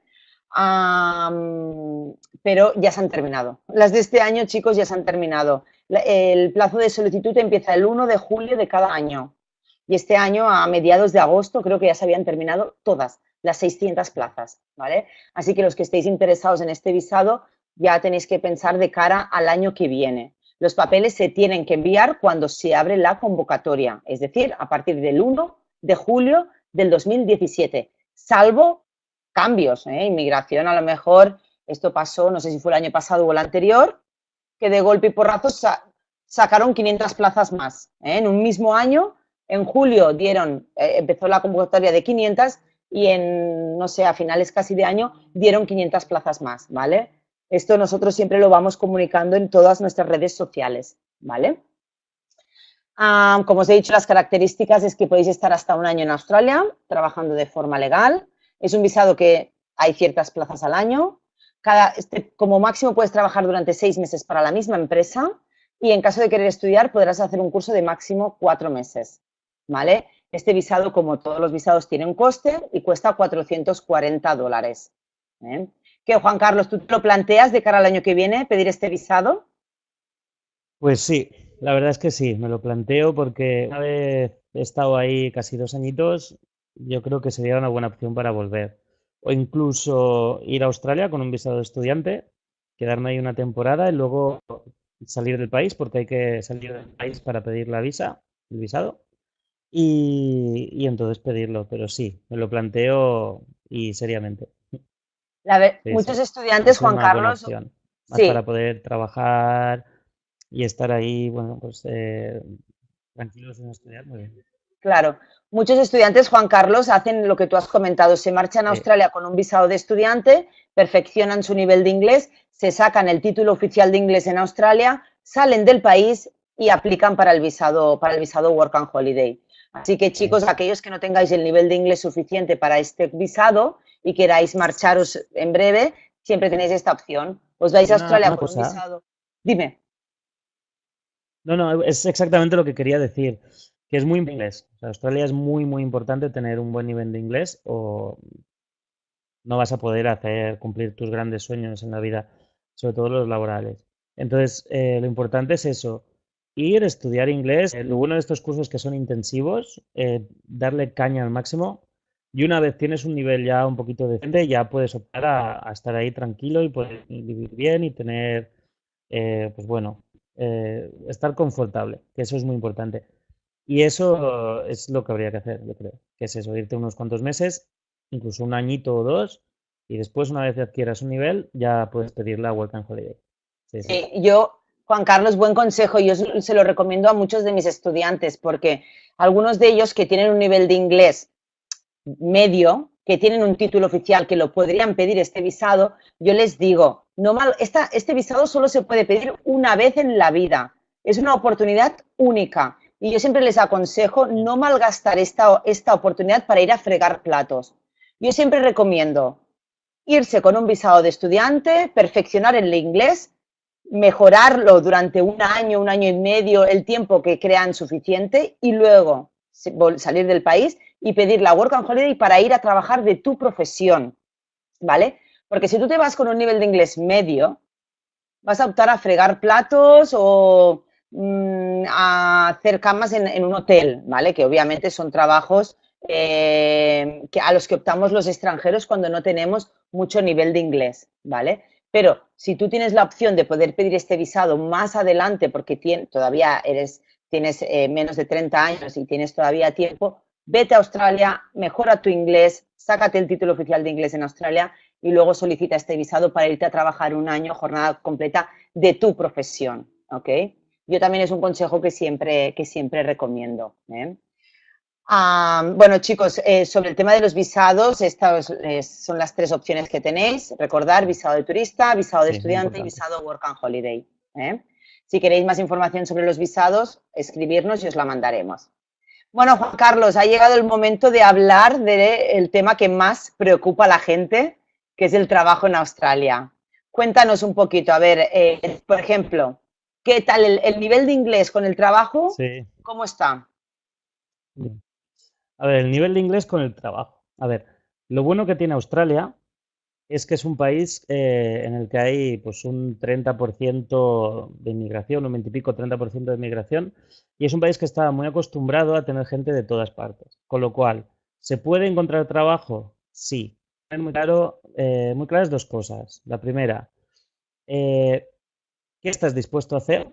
Pero ya se han terminado. Las de este año, chicos, ya se han terminado el plazo de solicitud empieza el 1 de julio de cada año. Y este año, a mediados de agosto, creo que ya se habían terminado todas las 600 plazas, ¿vale? Así que los que estéis interesados en este visado, ya tenéis que pensar de cara al año que viene. Los papeles se tienen que enviar cuando se abre la convocatoria, es decir, a partir del 1 de julio del 2017, salvo cambios, ¿eh? Inmigración, a lo mejor, esto pasó, no sé si fue el año pasado o el anterior, que de golpe y porrazo sacaron 500 plazas más. ¿eh? En un mismo año, en julio dieron, eh, empezó la convocatoria de 500 y en, no sé, a finales casi de año dieron 500 plazas más, ¿vale? Esto nosotros siempre lo vamos comunicando en todas nuestras redes sociales, ¿vale? como os he dicho, las características es que podéis estar hasta un año en Australia trabajando de forma legal. Es un visado que hay ciertas plazas al año. Este, como máximo puedes trabajar durante seis meses para la misma empresa y en caso de querer estudiar podrás hacer un curso de máximo cuatro meses, ¿vale? Este visado, como todos los visados, tiene un coste y cuesta 440 dólares. ¿eh? ¿Qué, Juan Carlos, tú te lo planteas de cara al año que viene pedir este visado? Pues sí, la verdad es que sí, me lo planteo porque una vez he estado ahí casi dos añitos, yo creo que sería una buena opción para volver o incluso ir a Australia con un visado de estudiante, quedarme ahí una temporada y luego salir del país, porque hay que salir del país para pedir la visa, el visado, y, entonces pedirlo. Pero sí, me lo planteo y seriamente. muchos estudiantes, Juan Carlos, para poder trabajar y estar ahí, bueno, pues eh, tranquilos en estudiar, muy bien. Claro, muchos estudiantes, Juan Carlos, hacen lo que tú has comentado, se marchan a Australia con un visado de estudiante, perfeccionan su nivel de inglés, se sacan el título oficial de inglés en Australia, salen del país y aplican para el visado, para el visado Work and Holiday. Así que chicos, aquellos que no tengáis el nivel de inglés suficiente para este visado y queráis marcharos en breve, siempre tenéis esta opción. Os vais a Australia con un visado. Dime. No, no, es exactamente lo que quería decir que es muy inglés. Australia es muy, muy importante tener un buen nivel de inglés o no vas a poder hacer cumplir tus grandes sueños en la vida, sobre todo los laborales. Entonces, eh, lo importante es eso, ir, estudiar inglés. Eh, lo bueno de estos cursos que son intensivos, eh, darle caña al máximo. Y una vez tienes un nivel ya un poquito decente, ya puedes optar a, estar ahí tranquilo y poder vivir bien y tener, pues bueno, estar confortable, que eso es muy importante. Y eso es lo que habría que hacer, yo creo, que es eso, irte unos cuantos meses, incluso un añito o dos, y después, una vez adquieras un nivel, ya puedes pedir la Work and Holiday. Sí, yo Juan Carlos, buen consejo. Yo se lo recomiendo a muchos de mis estudiantes porque algunos de ellos que tienen un nivel de inglés medio, que tienen un título oficial que lo podrían pedir este visado, yo les digo, no mal, este visado solo se puede pedir una vez en la vida. Es una oportunidad única. Y yo siempre les aconsejo no malgastar esta, esta oportunidad para ir a fregar platos. Yo siempre recomiendo irse con un visado de estudiante, perfeccionar el inglés, mejorarlo durante un año, un año y medio, el tiempo que crean suficiente y luego salir del país y pedir la Work and Holiday para ir a trabajar de tu profesión, ¿vale? Porque si tú te vas con un nivel de inglés medio, vas a optar a fregar platos o mm, a hacer camas en, un hotel, ¿vale? Que obviamente son trabajos eh, que a los que optamos los extranjeros cuando no tenemos mucho nivel de inglés, ¿vale? Pero si tú tienes la opción de poder pedir este visado más adelante porque todavía eres, tienes eh, menos de 30 años y tienes todavía tiempo, vete a Australia, mejora tu inglés, sácate el título oficial de inglés en Australia y luego solicita este visado para irte a trabajar un año, jornada completa de tu profesión, ¿ok? Yo también es un consejo que siempre, que siempre recomiendo. ¿eh? bueno, chicos, eh, sobre el tema de los visados, estas son las tres opciones que tenéis. Recordar, visado de turista, visado de estudiante y visado Work and Holiday. ¿eh? Si queréis más información sobre los visados, escribirnos y os la mandaremos. Bueno, Juan Carlos, ha llegado el momento de hablar del tema que más preocupa a la gente, que es el trabajo en Australia. Cuéntanos un poquito, a ver, eh, por ejemplo, ¿qué tal el, nivel de inglés con el trabajo? Sí. ¿Cómo está? A ver, el nivel de inglés con el trabajo. A ver, lo bueno que tiene Australia es que es un país eh, en el que hay pues un 30% de inmigración, un 20 y pico, 30% de inmigración, y es un país que está muy acostumbrado a tener gente de todas partes. Con lo cual, ¿se puede encontrar trabajo? Sí. Muy, claro, eh, muy claras dos cosas. La primera, eh, ¿qué estás dispuesto a hacer?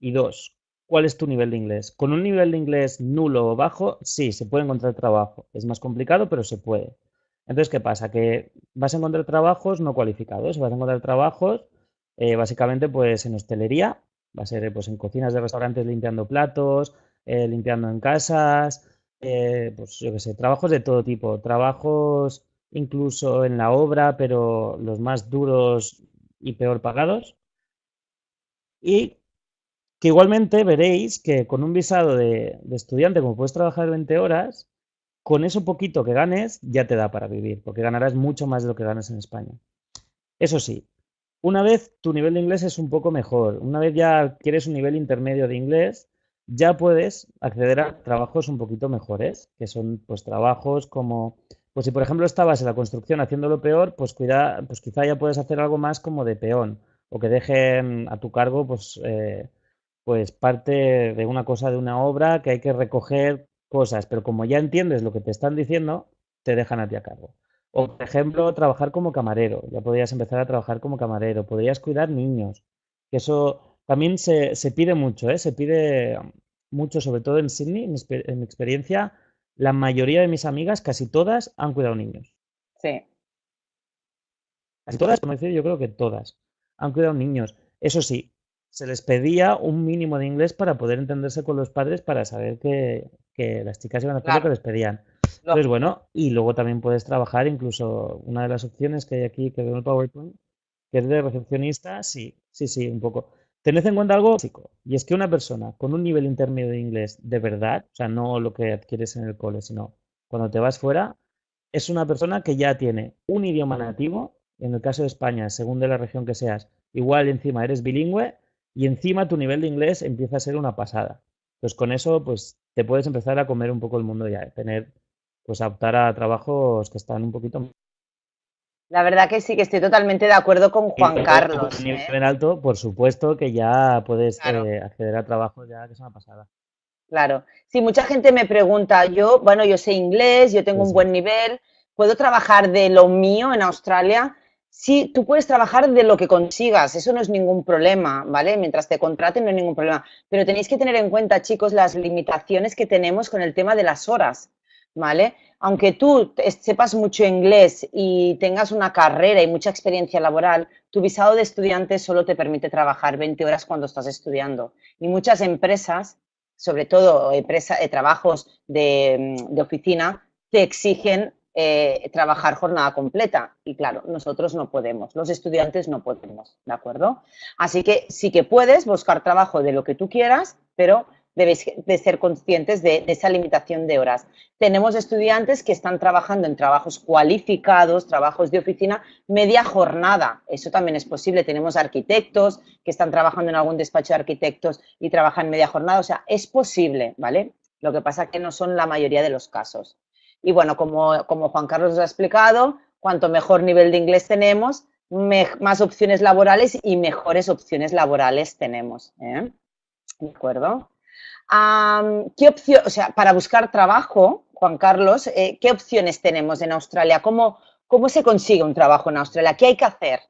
Y dos, ¿Cuál es tu nivel de inglés? Con un nivel de inglés nulo o bajo, sí, se puede encontrar trabajo. Es más complicado, pero se puede. Entonces, ¿qué pasa? Que vas a encontrar trabajos no cualificados, vas a encontrar trabajos eh, básicamente pues en hostelería, va a ser pues en cocinas de restaurantes limpiando platos, eh, limpiando en casas, eh, pues yo qué sé, trabajos de todo tipo, trabajos incluso en la obra, pero los más duros y peor pagados. Y que igualmente veréis que con un visado de, estudiante, como puedes trabajar 20 horas, con eso poquito que ganes ya te da para vivir, porque ganarás mucho más de lo que ganas en España. Eso sí, una vez tu nivel de inglés es un poco mejor, una vez ya quieres un nivel intermedio de inglés, ya puedes acceder a trabajos un poquito mejores, que son pues trabajos como, pues si por ejemplo estabas en la construcción haciéndolo peor, pues cuida, pues quizá ya puedes hacer algo más como de peón, o que dejen a tu cargo pues eh, pues parte de una cosa de una obra que hay que recoger cosas, pero como ya entiendes lo que te están diciendo, te dejan a ti a cargo. O, por ejemplo, trabajar como camarero. Ya podrías empezar a trabajar como camarero. Podrías cuidar niños. Que eso también se, pide mucho, ¿eh? Se pide mucho, sobre todo en Sydney, en, en mi experiencia, la mayoría de mis amigas, casi todas, han cuidado niños. Sí. Casi todas, como decir, yo creo que todas han cuidado niños. Eso sí, se les pedía un mínimo de inglés para poder entenderse con los padres para saber que, las chicas iban a hacer lo que les pedían. Entonces, bueno, y luego también puedes trabajar, incluso una de las opciones que hay aquí, que veo en el PowerPoint, que es de recepcionista, sí, sí, sí, un poco. Tened en cuenta algo básico, y es que una persona con un nivel intermedio de inglés de verdad, o sea, no lo que adquieres en el cole, sino cuando te vas fuera, es una persona que ya tiene un idioma nativo, en el caso de España, según de la región que seas, igual encima eres bilingüe, y encima tu nivel de inglés empieza a ser una pasada. Pues con eso, pues te puedes empezar a comer un poco el mundo ya, tener, pues a optar a trabajos que están un poquito la verdad que sí, que estoy totalmente de acuerdo con Juan Carlos. A nivel ¿eh? alto, por supuesto que ya puedes eh, acceder a trabajo ya que es una pasada. Claro. Sí, mucha gente me pregunta, yo, bueno, yo sé inglés, yo tengo un buen nivel, ¿puedo trabajar de lo mío en Australia? Sí, tú puedes trabajar de lo que consigas, eso no es ningún problema, ¿vale? Mientras te contraten no hay ningún problema. Pero tenéis que tener en cuenta, chicos, las limitaciones que tenemos con el tema de las horas, ¿vale? aunque tú sepas mucho inglés y tengas una carrera y mucha experiencia laboral, tu visado de estudiante solo te permite trabajar 20 horas cuando estás estudiando. Y muchas empresas, sobre todo empresa, eh, trabajos de, de, oficina, te exigen eh, trabajar jornada completa. Y claro, nosotros no podemos, los estudiantes no podemos, ¿de acuerdo? Así que sí que puedes buscar trabajo de lo que tú quieras, pero debéis de ser conscientes de, esa limitación de horas. Tenemos estudiantes que están trabajando en trabajos cualificados, trabajos de oficina, media jornada. Eso también es posible. Tenemos arquitectos que están trabajando en algún despacho de arquitectos y trabajan media jornada. O sea, es posible, ¿vale? Lo que pasa es que no son la mayoría de los casos. Y bueno, como, Juan Carlos os ha explicado, cuanto mejor nivel de inglés tenemos, más opciones laborales y mejores opciones laborales tenemos. ¿eh? ¿De acuerdo? ¿Qué opción, o sea, para buscar trabajo, Juan Carlos, eh, ¿qué opciones tenemos en Australia? ¿Cómo, ¿Cómo se consigue un trabajo en Australia? ¿Qué hay que hacer?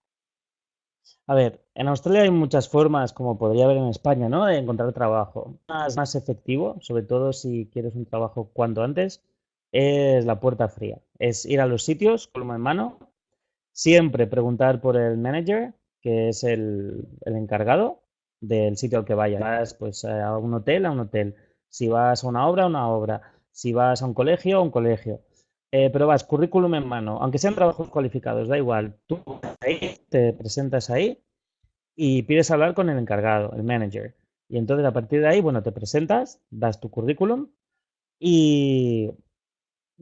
A ver, en Australia hay muchas formas, como podría haber en España, ¿no? De encontrar trabajo. Más efectivo, sobre todo si quieres un trabajo cuanto antes, es la puerta fría. Es ir a los sitios, colma en mano, siempre preguntar por el manager, que es el, el encargado, del sitio al que vayas. pues a un hotel, a un hotel. Si vas a una obra, a una obra. Si vas a un colegio, a un colegio. Eh, pero vas, currículum en mano, aunque sean trabajos cualificados, da igual. Tú te presentas ahí y pides hablar con el encargado, el manager. Y entonces a partir de ahí, bueno, te presentas, das tu currículum y,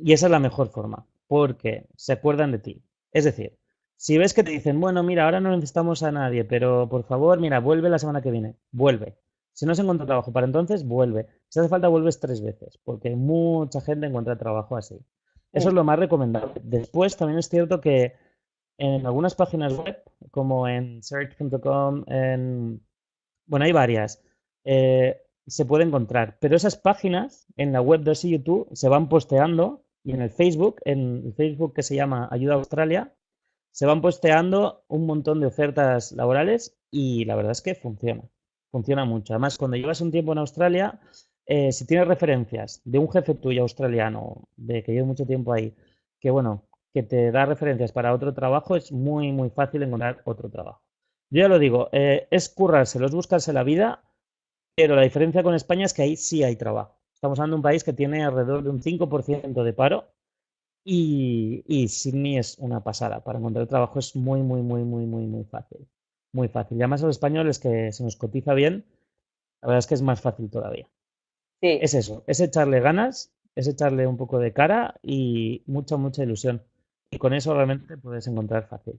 y esa es la mejor forma, porque se acuerdan de ti. Es decir, si ves que te dicen, bueno, mira, ahora no necesitamos a nadie, pero por favor, mira, vuelve la semana que viene, vuelve. Si no se encuentra trabajo para entonces, vuelve. Si hace falta, vuelves tres veces, porque mucha gente encuentra trabajo así. Eso es lo más recomendable. Después, también es cierto que en algunas páginas web, como en search.com, en... bueno, hay varias, eh, se puede encontrar. Pero esas páginas en la web de YouTube se van posteando y en el Facebook, en el Facebook que se llama Ayuda Australia, se van posteando un montón de ofertas laborales y la verdad es que funciona, funciona mucho. Además, cuando llevas un tiempo en Australia, eh, si tienes referencias de un jefe tuyo australiano, de que lleva mucho tiempo ahí, que bueno, que te da referencias para otro trabajo, es muy, muy fácil encontrar otro trabajo. Yo ya lo digo, eh, es currárselo, es buscarse la vida, pero la diferencia con España es que ahí sí hay trabajo. Estamos hablando de un país que tiene alrededor de un 5% de paro y, y Sydney es una pasada. Para encontrar trabajo es muy, muy, muy, muy, muy, muy fácil. Muy fácil. Y además a los españoles que se nos cotiza bien, la verdad es que es más fácil todavía. Sí. Es eso, es echarle ganas, es echarle un poco de cara y mucha, mucha ilusión. Y con eso realmente puedes encontrar fácil.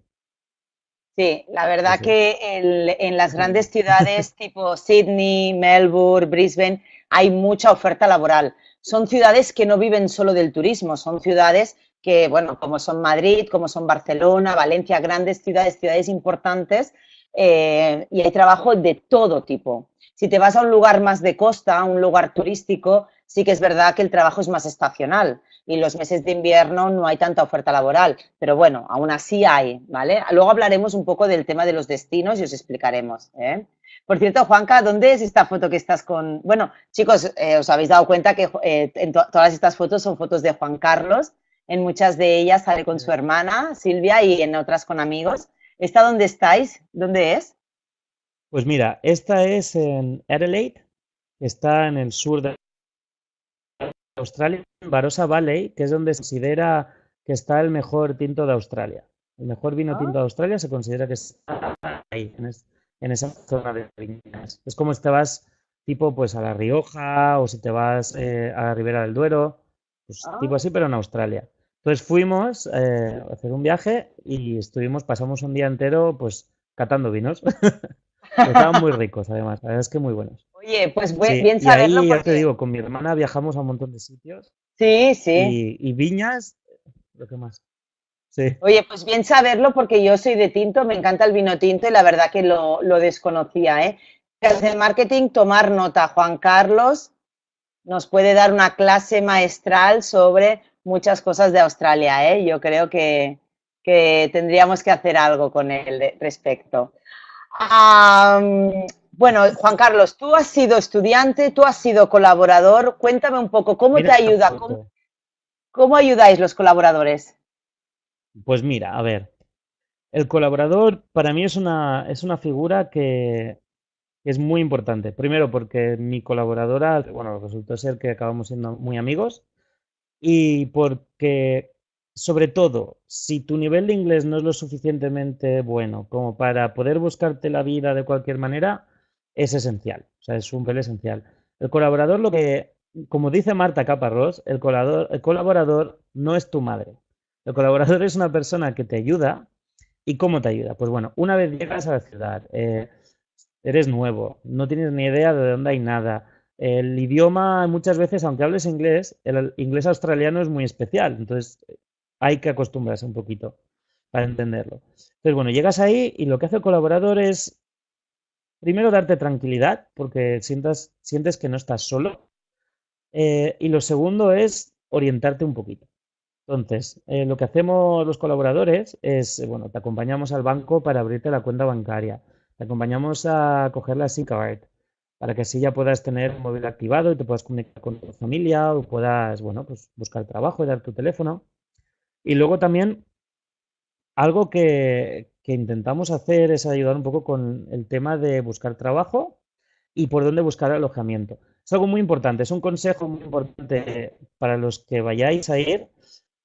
Sí, la verdad que en las grandes ciudades tipo Sydney, Melbourne, Brisbane, hay mucha oferta laboral. Son ciudades que no viven solo del turismo, son ciudades que, bueno, como son Madrid, como son Barcelona, Valencia, grandes ciudades, ciudades importantes, eh, y hay trabajo de todo tipo. Si te vas a un lugar más de costa, a un lugar turístico, sí que es verdad que el trabajo es más estacional y los meses de invierno no hay tanta oferta laboral, pero bueno, aún así hay, ¿vale? Luego hablaremos un poco del tema de los destinos y os explicaremos, ¿eh? Por cierto, Juanca, ¿dónde es esta foto que estás con...? Bueno, chicos, eh, os habéis dado cuenta que eh, en todas estas fotos son fotos de Juan Carlos. En muchas de ellas sale con su hermana, Silvia, y en otras con amigos. ¿Esta dónde estáis? ¿Dónde es? Pues mira, esta es en Adelaide, está en el sur de Australia, en Barossa Valley, que es donde se considera que está el mejor tinto de Australia. El mejor vino tinto de ah. Australia se considera que está ahí, en en esa zona de viñas. Es como si te vas tipo pues a La Rioja o si te vas eh, a la Ribera del Duero, pues ah. tipo así, pero en Australia. Entonces fuimos eh, a hacer un viaje y estuvimos, pasamos un día entero pues catando vinos. Estaban muy ricos además, la verdad es que muy buenos. Oye, pues bien saberlo. Y ahí, ya te digo, con mi hermana viajamos a un montón de sitios. Sí, sí. Y, y viñas, lo que más. Oye, pues bien saberlo porque yo soy de tinto, me encanta el vino tinto y la verdad que lo, desconocía. ¿eh? Desde marketing, tomar nota. Juan Carlos nos puede dar una clase maestral sobre muchas cosas de Australia. ¿eh? Yo creo que, tendríamos que hacer algo con él respecto. Bueno, Juan Carlos, tú has sido estudiante, tú has sido colaborador. Cuéntame un poco, ¿cómo te ayuda? ¿Cómo ayudáis los colaboradores? Pues mira, a ver, el colaborador para mí es una, es una figura que es muy importante. Primero porque mi colaboradora, bueno, resultó ser que acabamos siendo muy amigos y porque, sobre todo, si tu nivel de inglés no es lo suficientemente bueno como para poder buscarte la vida de cualquier manera, es esencial. O sea, es un papel esencial. El colaborador, lo que, como dice Marta Caparrós, el colaborador, el colaborador no es tu madre. El colaborador es una persona que te ayuda. ¿Y cómo te ayuda? Pues bueno, una vez llegas a la ciudad, eh, eres nuevo, no tienes ni idea de dónde hay nada. El idioma muchas veces, aunque hables inglés, el inglés australiano es muy especial, entonces hay que acostumbrarse un poquito para entenderlo. Entonces, bueno, llegas ahí y lo que hace el colaborador es, primero, darte tranquilidad, porque sientas, sientes que no estás solo. Eh, y lo segundo es orientarte un poquito. Entonces, eh, lo que hacemos los colaboradores es, bueno, te acompañamos al banco para abrirte la cuenta bancaria te acompañamos a coger la SIM card para que así ya puedas tener un móvil activado y te puedas comunicar con tu familia o puedas, bueno, pues buscar trabajo y dar tu teléfono. Y luego también algo que, que intentamos hacer es ayudar un poco con el tema de buscar trabajo y por dónde buscar alojamiento. Es algo muy importante, es un consejo muy importante para los que vayáis a ir.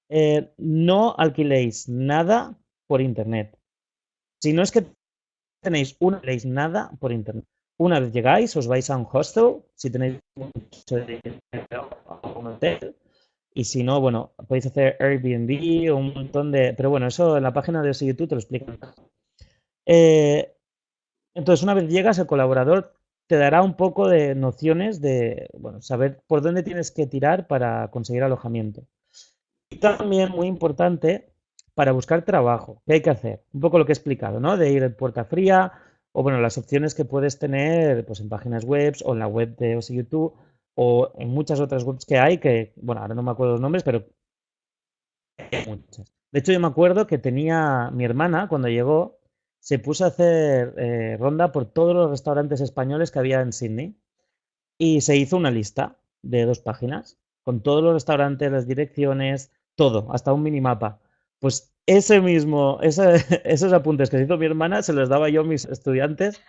Eh, no alquiléis nada por internet. Si no es que tenéis una, leéis nada por internet. Una vez llegáis, os vais a un hostel, si tenéis un hotel. Y si no, bueno, podéis hacer Airbnb o un montón de... Pero bueno, eso en la página de YouTube te lo explican. Eh, entonces, una vez llegas, el colaborador te dará un poco de nociones de, bueno, saber por dónde tienes que tirar para conseguir alojamiento. Y también, muy importante, para buscar trabajo. ¿Qué hay que hacer? Un poco lo que he explicado, ¿no? De ir en puerta fría o, bueno, las opciones que puedes tener pues, en páginas web o en la web de YouTube o en muchas otras webs que hay que, bueno, ahora no me acuerdo los nombres, pero. De hecho, yo me acuerdo que tenía mi hermana, cuando llegó, se puso a hacer eh, ronda por todos los restaurantes españoles que había en Sydney y se hizo una lista de dos páginas con todos los restaurantes, las direcciones, todo, hasta un minimapa. Pues ese mismo, esos apuntes que hizo mi hermana se los daba yo a mis estudiantes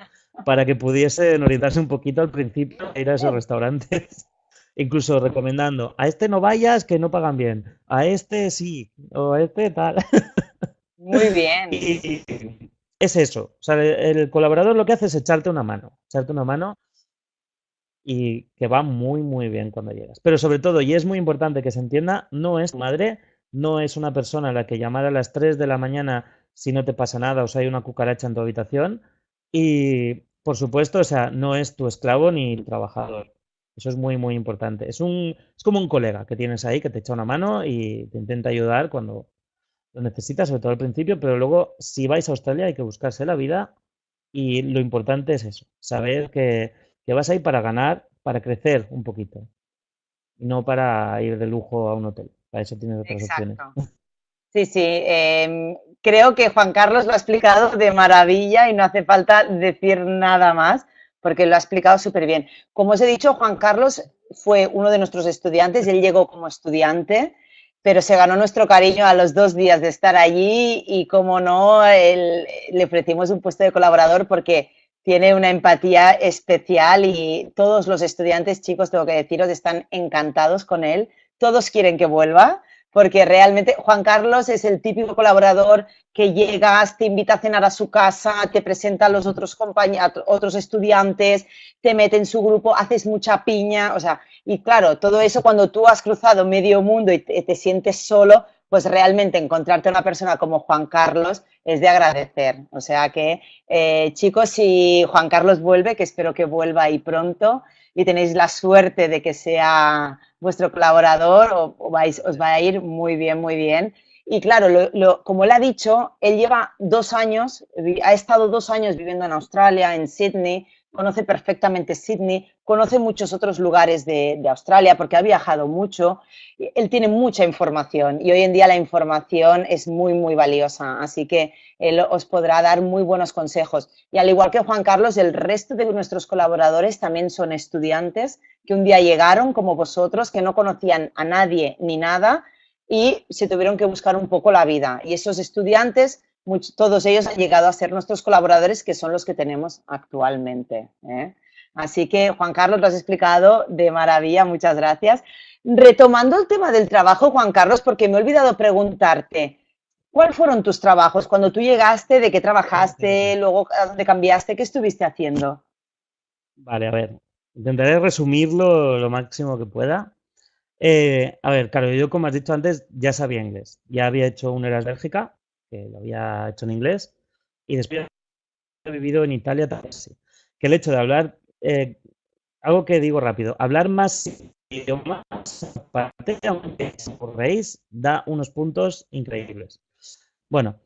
para que pudiesen orientarse un poquito al principio a ir a esos restaurantes. Incluso recomendando, a este no vayas que no pagan bien, a este sí, o a este tal. Muy bien. es eso, o sea, el colaborador lo que hace es echarte una mano, echarte una mano y que va muy, muy bien cuando llegas. Pero sobre todo, y es muy importante que se entienda, no es tu madre no es una persona a la que llamar a las 3 de la mañana si no te pasa nada o si hay una cucaracha en tu habitación. Y, por supuesto, o sea, no es tu esclavo ni trabajador. Eso es muy, muy importante. Es, un, es como un colega que tienes ahí que te echa una mano y te intenta ayudar cuando lo necesitas, sobre todo al principio, pero luego si vais a Australia hay que buscarse la vida y lo importante es eso, saber que, que vas ahí para ganar, para crecer un poquito y no para ir de lujo a un hotel. Para eso tienes otras opciones. Sí, sí. Em, creo que Juan Carlos lo ha explicado de maravilla y no hace falta decir nada más porque lo ha explicado súper bien. Como os he dicho, Juan Carlos fue uno de nuestros estudiantes, él llegó como estudiante, pero se ganó nuestro cariño a los dos días de estar allí y, como no, le ofrecimos un puesto de colaborador porque tiene una empatía especial y todos los estudiantes, chicos, tengo que deciros, están encantados con él todos quieren que vuelva, porque realmente Juan Carlos es el típico colaborador que llegas, te invita a cenar a su casa, te presenta a los otros compañeros, otros estudiantes, te mete en su grupo, haces mucha piña, o sea, y claro, todo eso cuando tú has cruzado medio mundo y te, sientes solo, pues realmente encontrarte a una persona como Juan Carlos es de agradecer. O sea que, eh, chicos, si Juan Carlos vuelve, que espero que vuelva ahí pronto, y tenéis la suerte de que sea vuestro colaborador, o, os va a ir muy bien, muy bien. Y claro, como él ha dicho, él lleva dos años, ha estado dos años viviendo en Australia, en Sydney, conoce perfectamente Sydney, conoce muchos otros lugares de, Australia porque ha viajado mucho. Él tiene mucha información y hoy en día la información es muy, muy valiosa. Así que él os podrá dar muy buenos consejos. Y al igual que Juan Carlos, el resto de nuestros colaboradores también son estudiantes que un día llegaron como vosotros, que no conocían a nadie ni nada y se tuvieron que buscar un poco la vida. Y esos estudiantes, todos ellos han llegado a ser nuestros colaboradores, que son los que tenemos actualmente. ¿eh? Así que, Juan Carlos, lo has explicado de maravilla, muchas gracias. Retomando el tema del trabajo, Juan Carlos, porque me he olvidado preguntarte, ¿cuáles fueron tus trabajos cuando tú llegaste? ¿De qué trabajaste? ¿Luego a dónde cambiaste? ¿Qué estuviste haciendo? Vale, a ver, intentaré resumirlo lo máximo que pueda. Eh, a ver, claro, yo como has dicho antes, ya sabía inglés. Ya había hecho un Eras Bélgica, que lo había hecho en inglés, y después he vivido en Italia también. Que el hecho de hablar, eh, algo que digo rápido, hablar más idiomas, aparte, aunque reís, da unos puntos increíbles. Bueno,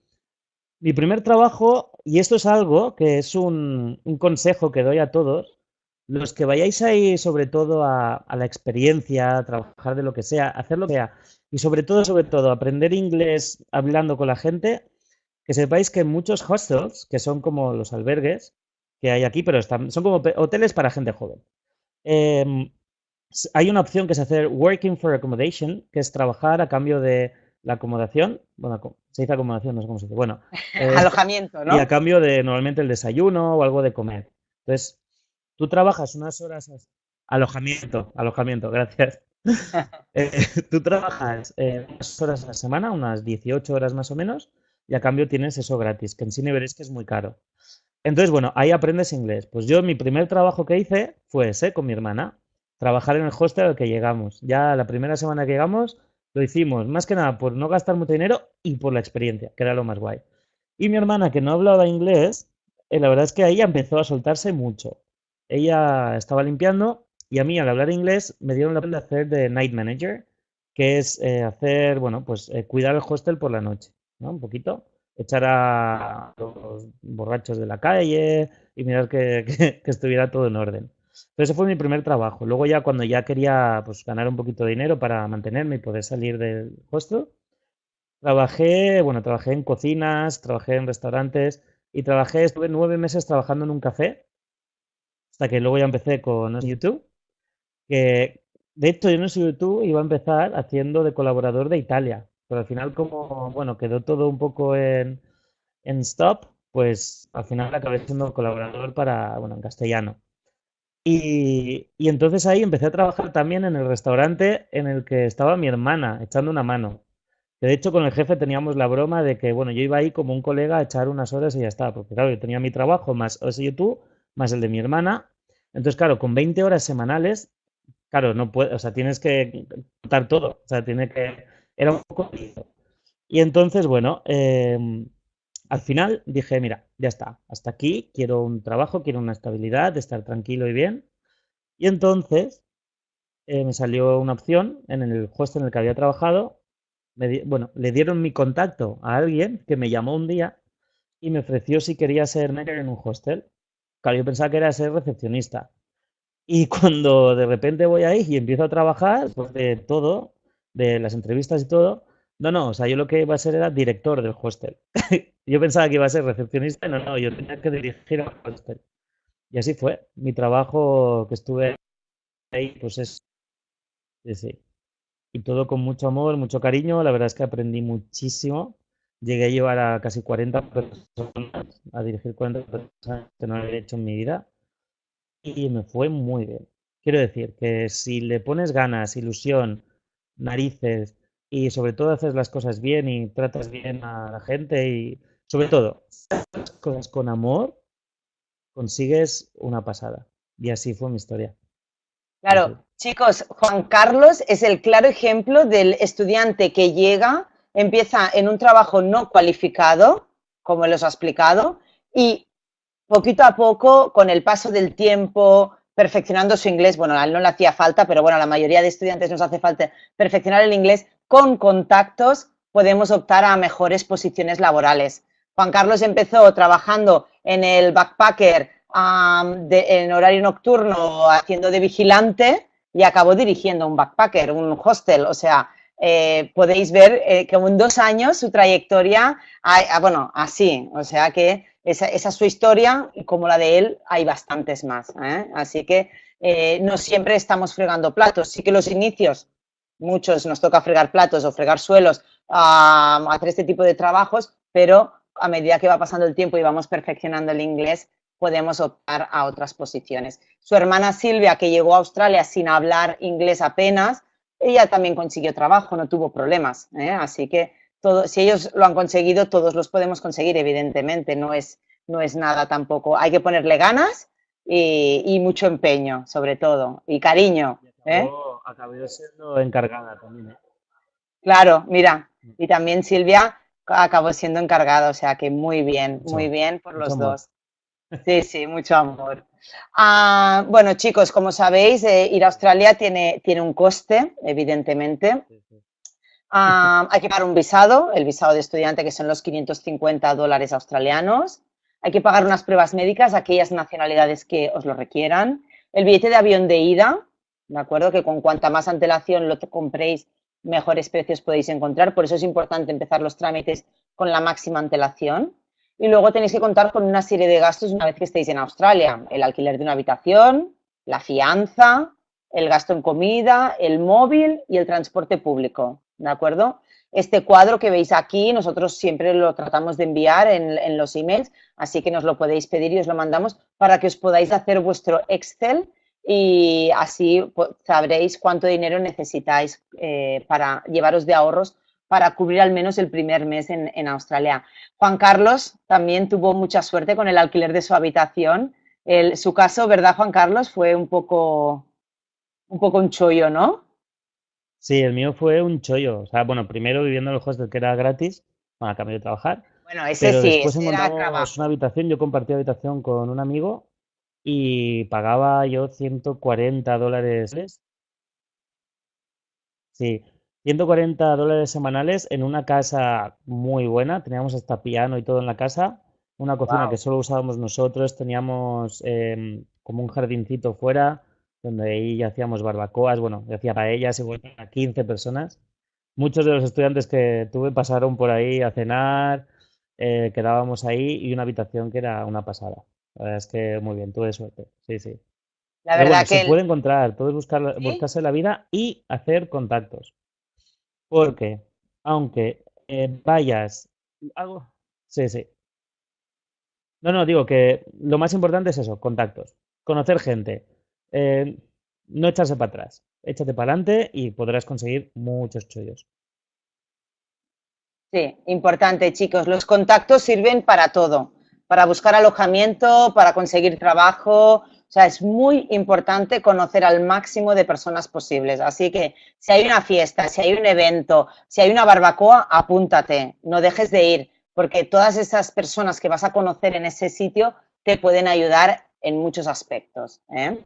mi primer trabajo, y esto es algo que es un, un consejo que doy a todos, los que vayáis ahí sobre todo a, la experiencia, a trabajar de lo que sea, hacer lo que sea, y sobre todo, sobre todo, aprender inglés hablando con la gente, que sepáis que muchos hostels, que son como los albergues que hay aquí, pero están, son como hoteles para gente joven. Em, hay una opción que es hacer working for accommodation, que es trabajar a cambio de la acomodación. Bueno, se dice acomodación, no sé cómo se dice. Bueno, alojamiento, ¿no? Y a cambio de normalmente el desayuno o algo de comer. Entonces, Tú trabajas unas horas, alojamiento, alojamiento, gracias. Eh, tú trabajas eh, unas horas a la semana, unas 18 horas más o menos, y a cambio tienes eso gratis, que en cine veréis que es muy caro. Entonces, bueno, ahí aprendes inglés. Pues yo mi primer trabajo que hice fue ese, con mi hermana, trabajar en el hostel al que llegamos. Ya la primera semana que llegamos lo hicimos, más que nada por no gastar mucho dinero y por la experiencia, que era lo más guay. Y mi hermana, que no hablaba inglés, eh, la verdad es que ahí empezó a soltarse mucho ella estaba limpiando y a mí al hablar inglés me dieron la de hacer de night manager, que es eh, hacer, bueno, pues eh, cuidar el hostel por la noche, ¿no? Un poquito, echar a los borrachos de la calle y mirar que, estuviera todo en orden. Pero ese fue mi primer trabajo. Luego ya cuando ya quería pues, ganar un poquito de dinero para mantenerme y poder salir del hostel, trabajé, bueno, trabajé en cocinas, trabajé en restaurantes y trabajé, estuve nueve meses trabajando en un café hasta que luego ya empecé con YouTube, que de hecho yo en YouTube iba a empezar haciendo de colaborador de Italia, pero al final como, bueno, quedó todo un poco en, en stop, pues al final acabé siendo colaborador para, bueno, en castellano. Y, y, entonces ahí empecé a trabajar también en el restaurante en el que estaba mi hermana, echando una mano. de hecho con el jefe teníamos la broma de que, bueno, yo iba ahí como un colega a echar unas horas y ya está, porque claro, yo tenía mi trabajo más ese YouTube más el de mi hermana. Entonces, claro, con 20 horas semanales, claro, no puedes, o sea, tienes que contar todo. O sea, tiene que. Era un poco. Y entonces, bueno, em, al final dije, mira, ya está, hasta aquí, quiero un trabajo, quiero una estabilidad, estar tranquilo y bien. Y entonces eh, me salió una opción en el hostel en el que había trabajado. bueno, le dieron mi contacto a alguien que me llamó un día y me ofreció si quería ser manager en un hostel. Claro, yo pensaba que era ser recepcionista. Y cuando de repente voy ahí y empiezo a trabajar, pues de todo, de las entrevistas y todo, no, no, o sea, yo lo que iba a ser era director del hostel. yo pensaba que iba a ser recepcionista, no, no, yo tenía que dirigir al hostel. Y así fue. Mi trabajo que estuve ahí, pues es. Sí. Y todo con mucho amor, mucho cariño. La verdad es que aprendí muchísimo. Llegué a llevar a casi 40 personas, a dirigir 40 personas que no había hecho en mi vida y me fue muy bien. Quiero decir que si le pones ganas, ilusión, narices y sobre todo haces las cosas bien y tratas bien a la gente y sobre todo las cosas con amor, consigues una pasada. Y así fue mi historia. Claro, chicos, Juan Carlos es el claro ejemplo del estudiante que llega empieza en un trabajo no cualificado, como les ha explicado, y poquito a poco, con el paso del tiempo, perfeccionando su inglés, bueno, a él no le hacía falta, pero bueno, a la mayoría de estudiantes nos hace falta perfeccionar el inglés, con contactos podemos optar a mejores posiciones laborales. Juan Carlos empezó trabajando en el backpacker en horario nocturno haciendo de vigilante y acabó dirigiendo un backpacker, un hostel, o sea, eh, podéis ver eh, que en dos años su trayectoria, ah, bueno, así, o sea que esa, es su historia y como la de él hay bastantes más. ¿eh? Así que no siempre estamos fregando platos, sí que los inicios muchos nos toca fregar platos o fregar suelos, hacer este tipo de trabajos, pero a medida que va pasando el tiempo y vamos perfeccionando el inglés, podemos optar a otras posiciones. Su hermana Silvia, que llegó a Australia sin hablar inglés apenas, ella también consiguió trabajo, no tuvo problemas. ¿eh? Así que todo, si ellos lo han conseguido, todos los podemos conseguir, evidentemente. No es, no es nada tampoco. Hay que ponerle ganas y, mucho empeño, sobre todo, y cariño. ¿eh? Acabó, siendo encargada también. ¿eh? Claro, mira. Mm. Y también Silvia acabó siendo encargada, o sea que muy bien, muy bien por los dos. Sí, sí, mucho amor. Ah, bueno, chicos, como sabéis, eh, ir a Australia tiene, tiene un coste, evidentemente. Hay que pagar un visado, el visado de estudiante, que son los 550 dólares australianos. Hay que pagar unas pruebas médicas, aquellas nacionalidades que os lo requieran. El billete de avión de ida, ¿de acuerdo? Que con cuanta más antelación lo compréis, mejores precios podéis encontrar. Por eso es importante empezar los trámites con la máxima antelación. Y luego tenéis que contar con una serie de gastos una vez que estéis en Australia. El alquiler de una habitación, la fianza, el gasto en comida, el móvil y el transporte público. ¿De acuerdo? Este cuadro que veis aquí, nosotros siempre lo tratamos de enviar en, los emails, así que nos lo podéis pedir y os lo mandamos para que os podáis hacer vuestro Excel y así pues, sabréis cuánto dinero necesitáis eh, para llevaros de ahorros para cubrir al menos el primer mes en, Australia. Juan Carlos también tuvo mucha suerte con el alquiler de su habitación. su caso, ¿verdad, Juan Carlos? Fue un poco, un poco un chollo, ¿no? Sí, el mío fue un chollo. O sea, bueno, primero viviendo en el hostel que era gratis, bueno, a cambio de trabajar. Bueno, ese sí, después encontramos una habitación, yo compartí habitación con un amigo y pagaba yo 140 dólares. Sí, 140 dólares semanales en una casa muy buena. Teníamos hasta piano y todo en la casa. Una cocina que solo usábamos nosotros. Teníamos em, como un jardincito fuera donde ahí hacíamos barbacoas. Bueno, hacía paellas y a 15 personas. Muchos de los estudiantes que tuve pasaron por ahí a cenar. Eh, quedábamos ahí y una habitación que era una pasada. La verdad es que muy bien, tuve suerte. Sí, sí. La verdad que se puede encontrar, todo es buscar, buscarse la vida y hacer contactos. Porque, aunque eh, vayas. Algo. Sí, sí. No, no, digo que lo más importante es eso, contactos. Conocer gente. Eh, no echarse para atrás. Échate para adelante y podrás conseguir muchos chollos. Sí, importante, chicos. Los contactos sirven para todo. Para buscar alojamiento, para conseguir trabajo, o sea, es muy importante conocer al máximo de personas posibles. Así que si hay una fiesta, si hay un evento, si hay una barbacoa, apúntate, no dejes de ir, porque todas esas personas que vas a conocer en ese sitio te pueden ayudar en muchos aspectos. ¿eh?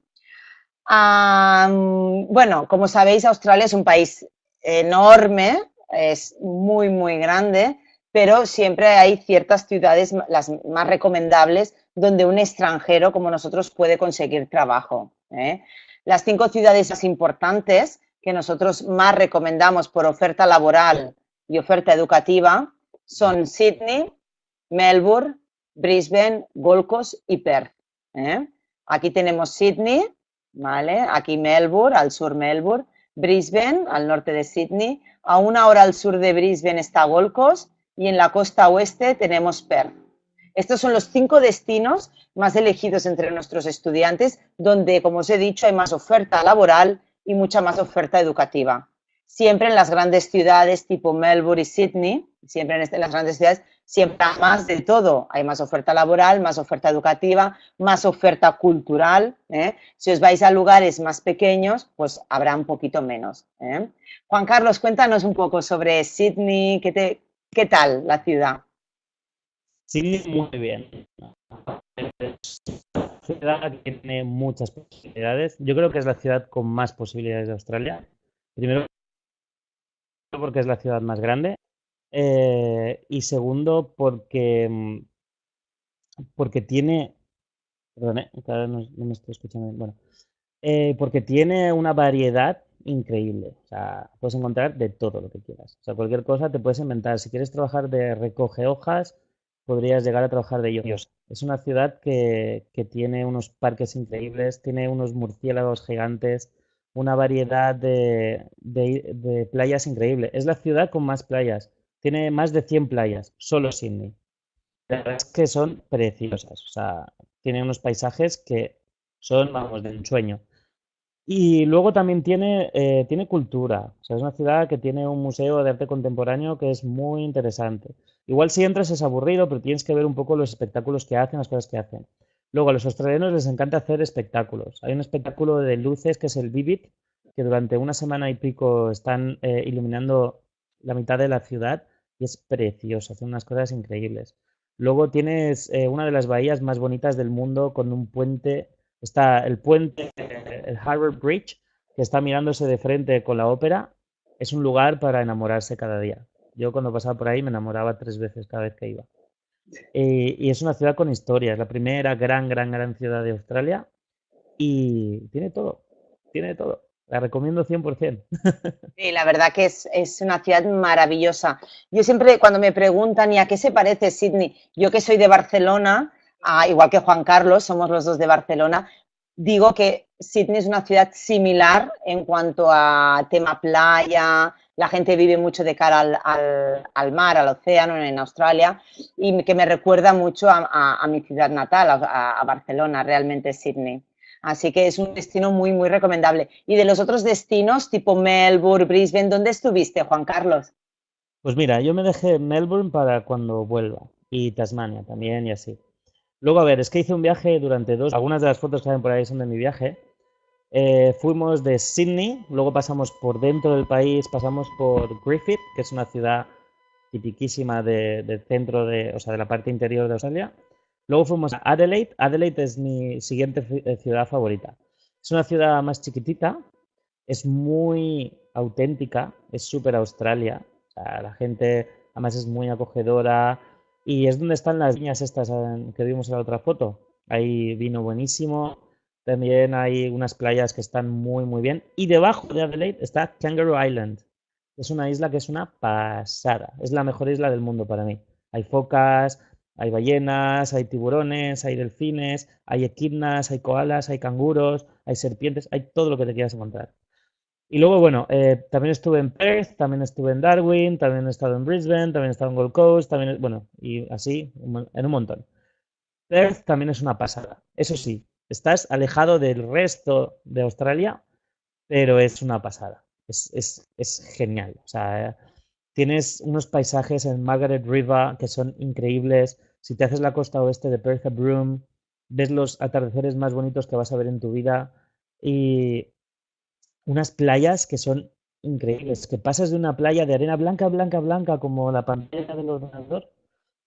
Bueno, como sabéis, Australia es un país enorme, es muy, muy grande, pero siempre hay ciertas ciudades, las más recomendables, donde un extranjero como nosotros puede conseguir trabajo. ¿eh? Las cinco ciudades más importantes que nosotros más recomendamos por oferta laboral y oferta educativa son Sydney, Melbourne, Brisbane, Gold Coast y Perth. ¿eh? Aquí tenemos Sydney, ¿vale? Aquí Melbourne, al sur Melbourne, Brisbane, al norte de Sydney, a una hora al sur de Brisbane está Gold Coast y en la costa oeste tenemos Perth. Estos son los cinco destinos más elegidos entre nuestros estudiantes, donde, como os he dicho, hay más oferta laboral y mucha más oferta educativa. Siempre en las grandes ciudades tipo Melbourne y Sydney, siempre en, este, las grandes ciudades, siempre más de todo. Hay más oferta laboral, más oferta educativa, más oferta cultural. ¿eh? Si os vais a lugares más pequeños, pues habrá un poquito menos. ¿eh? Juan Carlos, cuéntanos un poco sobre Sydney, ¿qué, qué tal la ciudad? Sí, muy bien. Es ciudad que tiene muchas posibilidades. Yo creo que es la ciudad con más posibilidades de Australia. Primero, porque es la ciudad más grande. Eh, y segundo, porque, mm, porque tiene. Perdón, ¿eh? no, me estoy escuchando bien. Bueno, eh, porque tiene una variedad increíble. O sea, puedes encontrar de todo lo que quieras. O sea, cualquier cosa te puedes inventar. Si quieres trabajar de recoge hojas, podrías llegar a trabajar de ellos. Es una ciudad que, tiene unos parques increíbles, tiene unos murciélagos gigantes, una variedad de, de, playas increíble. Es la ciudad con más playas. Tiene más de 100 playas, solo Sydney. La verdad es que son preciosas. O sea, tiene unos paisajes que son, vamos, de ensueño. Y luego también tiene, eh, tiene cultura. O sea, es una ciudad que tiene un museo de arte contemporáneo que es muy interesante. Igual si entras es aburrido, pero tienes que ver un poco los espectáculos que hacen, las cosas que hacen. Luego, a los australianos les encanta hacer espectáculos. Hay un espectáculo de luces que es el Vivid, que durante una semana y pico están eh, iluminando la mitad de la ciudad y es precioso, hacen unas cosas increíbles. Luego tienes eh, una de las bahías más bonitas del mundo con un puente Está el puente, el Harvard Bridge, que está mirándose de frente con la ópera. Es un lugar para enamorarse cada día. Yo cuando pasaba por ahí me enamoraba tres veces cada vez que iba. Y, es una ciudad con historia. Es la primera gran, gran, gran ciudad de Australia. Y tiene todo. Tiene todo. La recomiendo 100%. Sí, la verdad que es, es, una ciudad maravillosa. Yo siempre, cuando me preguntan, ¿y a qué se parece Sydney? Yo que soy de Barcelona, igual que Juan Carlos, somos los dos de Barcelona, digo que Sydney es una ciudad similar en cuanto a tema playa, la gente vive mucho de cara al, mar, al océano en Australia y que me recuerda mucho a, mi ciudad natal, a, Barcelona, realmente Sydney. Así que es un destino muy, muy recomendable. Y de los otros destinos, tipo Melbourne, Brisbane, ¿dónde estuviste, Juan Carlos? Pues mira, yo me dejé Melbourne para cuando vuelva y Tasmania también y así. Luego, a ver, es que hice un viaje durante dos, algunas de las fotos que salen por ahí son de mi viaje. Eh, fuimos de Sydney, luego pasamos por dentro del país, pasamos por Griffith, que es una ciudad tipiquísima del centro de, o sea, de la parte interior de Australia. Luego fuimos a Adelaide. Adelaide es mi siguiente eh, ciudad favorita. Es una ciudad más chiquitita, es muy auténtica, es súper Australia. La gente además es muy acogedora, y es donde están las viñas estas que vimos en la otra foto. Hay vino buenísimo. También hay unas playas que están muy, muy bien. Y debajo de Adelaide está Kangaroo Island. Es una isla que es una pasada. Es la mejor isla del mundo para mí. Hay focas, hay ballenas, hay tiburones, hay delfines, hay equidnas, hay koalas, hay canguros, hay serpientes, hay todo lo que te quieras encontrar. Y luego, bueno, eh, también estuve en Perth, también estuve en Darwin, también he estado en Brisbane, también he estado en Gold Coast, también, bueno, y así, en un montón. Perth también es una pasada. Eso sí, estás alejado del resto de Australia, pero es una pasada. Es, es, es genial. O sea, tienes unos paisajes en Margaret River que son increíbles. Si te haces la costa oeste de Perth Broome, ves los atardeceres más bonitos que vas a ver en tu vida. Y unas playas que son increíbles, que pasas de una playa de arena blanca, blanca, blanca, como la pantalla del ordenador,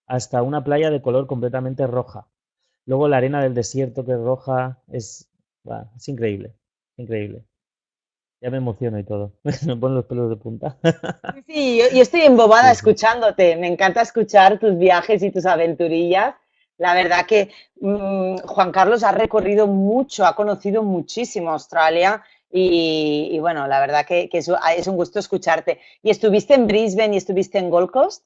hasta una playa de color completamente roja. Luego la arena del desierto que es roja, es increíble, increíble. Ya me emociono y todo. me ponen los pelos de punta. sí, yo, estoy embobada escuchándote. Me encanta escuchar tus viajes y tus aventurillas. La verdad que mm, Juan Carlos ha recorrido mucho, ha conocido muchísimo Australia y, bueno, la verdad que, es, un gusto escucharte. ¿Y estuviste en Brisbane y estuviste en Gold Coast?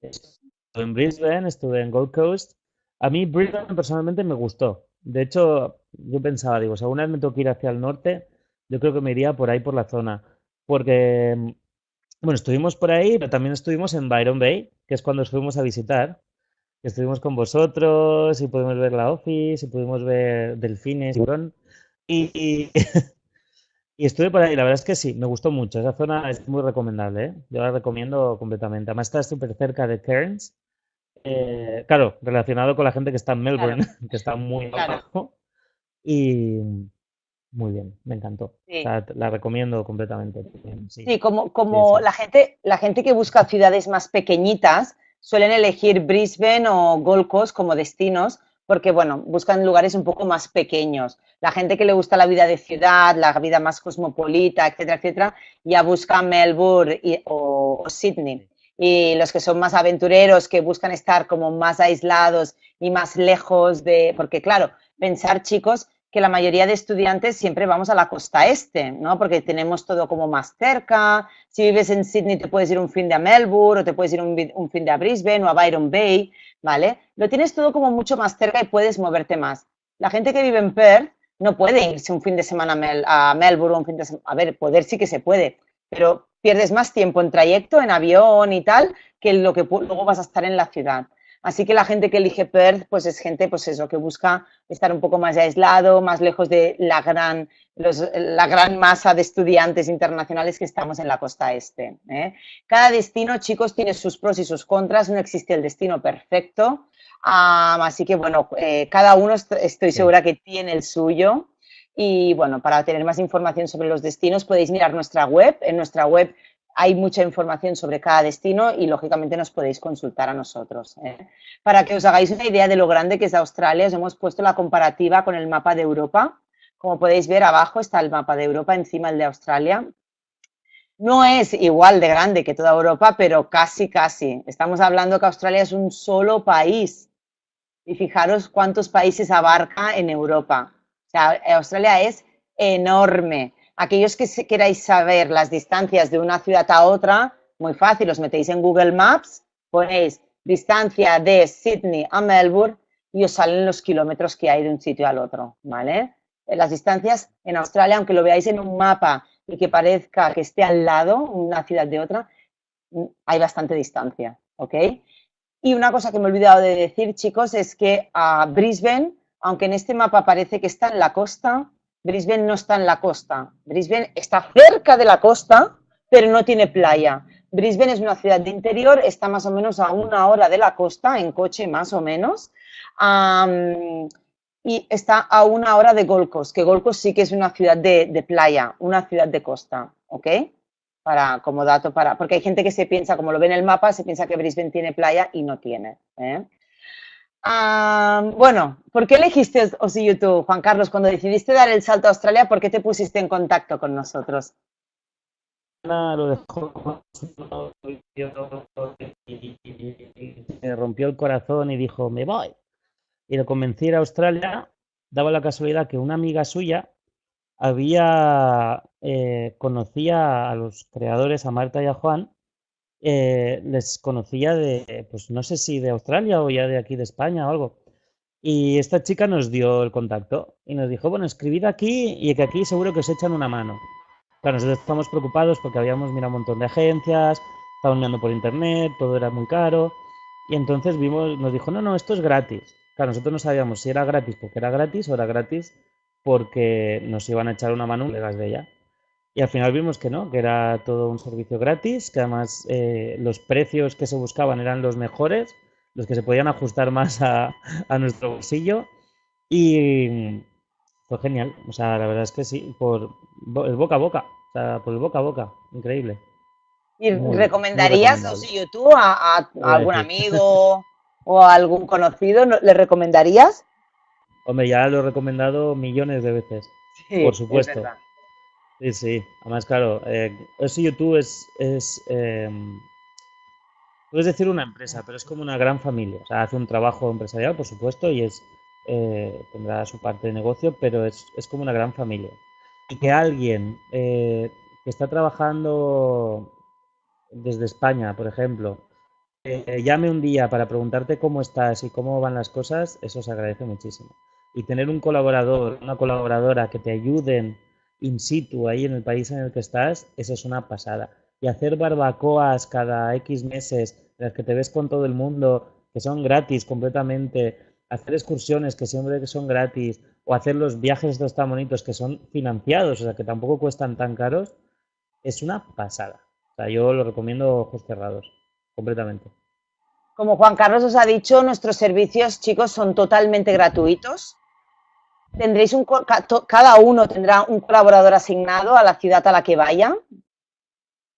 Estuve en Brisbane, estuve en Gold Coast. A mí Brisbane personalmente me gustó. De hecho, yo pensaba, digo, si alguna vez me tengo que ir hacia el norte, yo creo que me iría por ahí, por la zona. Porque, bueno, estuvimos por ahí, pero también estuvimos en Byron Bay, que es cuando fuimos a visitar. Estuvimos con vosotros y pudimos ver la office y pudimos ver delfines, y, y Y estuve por ahí, la verdad es que sí, me gustó mucho. Esa zona es muy recomendable, ¿eh? Yo la recomiendo completamente. Además está súper cerca de Cairns. Eh, claro, relacionado con la gente que está en Melbourne, que está muy abajo. Y muy bien, me encantó. la recomiendo completamente. Sí, como, como La, gente, la gente que busca ciudades más pequeñitas suelen elegir Brisbane o Gold Coast como destinos porque, bueno, buscan lugares un poco más pequeños. La gente que le gusta la vida de ciudad, la vida más cosmopolita, etcétera, etcétera, ya busca Melbourne o, Sydney. Y los que son más aventureros, que buscan estar como más aislados y más lejos de... Porque, claro, pensar, chicos, que la mayoría de estudiantes siempre vamos a la costa este, ¿no? Porque tenemos todo como más cerca. Si vives en Sydney te puedes ir un fin de a Melbourne o te puedes ir un, fin de a Brisbane o a Byron Bay. ¿vale? Lo tienes todo como mucho más cerca y puedes moverte más. La gente que vive en Perth no puede irse un fin de semana a Melbourne, un fin de semana, a ver, poder sí que se puede, pero pierdes más tiempo en trayecto, en avión y tal, que lo que luego vas a estar en la ciudad. Así que la gente que elige Perth, pues es gente, pues eso, que busca estar un poco más aislado, más lejos de la gran, la gran masa de estudiantes internacionales que estamos en la costa este. ¿eh? Cada destino, chicos, tiene sus pros y sus contras, no existe el destino perfecto. así que, bueno, eh, cada uno estoy segura que tiene el suyo. Y bueno, para tener más información sobre los destinos podéis mirar nuestra web. En nuestra web hay mucha información sobre cada destino y lógicamente nos podéis consultar a nosotros. ¿eh? Para que os hagáis una idea de lo grande que es Australia, os hemos puesto la comparativa con el mapa de Europa. Como podéis ver abajo está el mapa de Europa, encima el de Australia. No es igual de grande que toda Europa, pero casi, casi. Estamos hablando que Australia es un solo país. Y fijaros cuántos países abarca en Europa. Australia es enorme. Aquellos que queráis saber las distancias de una ciudad a otra, muy fácil, os metéis en Google Maps, ponéis distancia de Sydney a Melbourne y os salen los kilómetros que hay de un sitio al otro, ¿vale? Las distancias en Australia, aunque lo veáis en un mapa y que parezca que esté al lado una ciudad de otra, hay bastante distancia, ¿ok? Y una cosa que me he olvidado de decir, chicos, es que a Brisbane, aunque en este mapa parece que está en la costa, Brisbane no está en la costa. Brisbane está cerca de la costa, pero no tiene playa. Brisbane es una ciudad de interior, está más o menos a una hora de la costa, en coche más o menos, y está a una hora de Gold Coast, que Gold Coast sí que es una ciudad de, playa, una ciudad de costa, ¿ok? Para, como dato para, porque hay gente que se piensa, como lo ve en el mapa, se piensa que Brisbane tiene playa y no tiene. ¿eh? Bueno, ¿por qué elegiste OSI YouTube, Juan Carlos? Cuando decidiste dar el salto a Australia, ¿por qué te pusiste en contacto con nosotros? Lo dejó, me rompió el corazón y dijo, me voy. Y lo convencí a a Australia. Daba la casualidad que una amiga suya había, eh, conocía a los creadores, a Marta y a Juan, eh, les conocía de, pues no sé si de Australia o ya de aquí de España o algo. Y esta chica nos dio el contacto y nos dijo, bueno, escribid aquí y que aquí seguro que os echan una mano. Claro, nosotros estamos preocupados porque habíamos mirado un montón de agencias, estábamos mirando por internet, todo era muy caro. Y entonces vimos, nos dijo, no, no, esto es gratis. Claro, nosotros no sabíamos si era gratis porque era gratis o era gratis porque nos iban a echar una mano legas de ella. Y al final vimos que no, que era todo un servicio gratis, que además eh, los precios que se buscaban eran los mejores, los que se podían ajustar más a, nuestro bolsillo. Y fue genial. O sea, la verdad es que sí, por el boca a boca. O sea, por el boca a boca. Increíble. ¿Y recomendarías YouTube a, a, algún amigo o a algún conocido? ¿Le recomendarías? Hombre, ya lo he recomendado millones de veces. por supuesto. Sí, sí. Además, claro, eh, eso YouTube es, es em, puedes decir una empresa, pero es como una gran familia. O sea, hace un trabajo empresarial, por supuesto, y es eh, tendrá su parte de negocio, pero es, es como una gran familia. Y que alguien eh, que está trabajando desde España, por ejemplo, eh, llame un día para preguntarte cómo estás y cómo van las cosas, eso se agradece muchísimo. Y tener un colaborador, una colaboradora que te ayuden in situ, ahí en el país en el que estás, eso es una pasada. Y hacer barbacoas cada X meses, en las que te ves con todo el mundo, que son gratis completamente, hacer excursiones que siempre son gratis, o hacer los viajes estos tan bonitos que son financiados, o sea, que tampoco cuestan tan caros, es una pasada. O sea, yo lo recomiendo ojos cerrados, completamente. Como Juan Carlos os ha dicho, nuestros servicios, chicos, son totalmente gratuitos tendréis un, cada uno tendrá un colaborador asignado a la ciudad a la que vaya.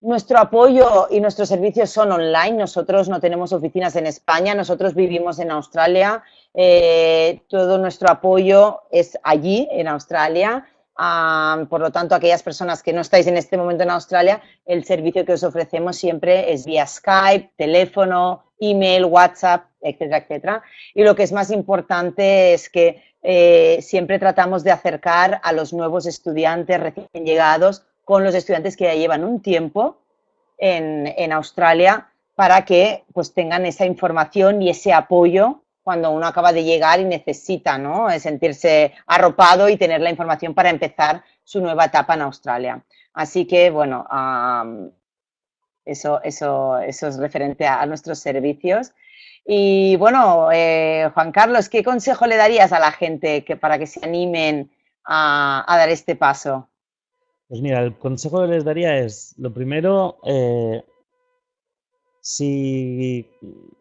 Nuestro apoyo y nuestros servicios son online. Nosotros no tenemos oficinas en España, nosotros vivimos en Australia. Eh, todo nuestro apoyo es allí, en Australia. Ah, por lo tanto, aquellas personas que no estáis en este momento en Australia, el servicio que os ofrecemos siempre es vía Skype, teléfono, email, WhatsApp, etcétera, etcétera. Y lo que es más importante es que eh, siempre tratamos de acercar a los nuevos estudiantes recién llegados con los estudiantes que ya llevan un tiempo en, Australia para que pues tengan esa información y ese apoyo cuando uno acaba de llegar y necesita ¿no? sentirse arropado y tener la información para empezar su nueva etapa en Australia. Así que, bueno, eso, eso, eso es referente a, nuestros servicios. Y bueno, eh, Juan Carlos, ¿qué consejo le darías a la gente que, para que se animen a, dar este paso? Pues mira, el consejo que les daría es, lo primero, eh, si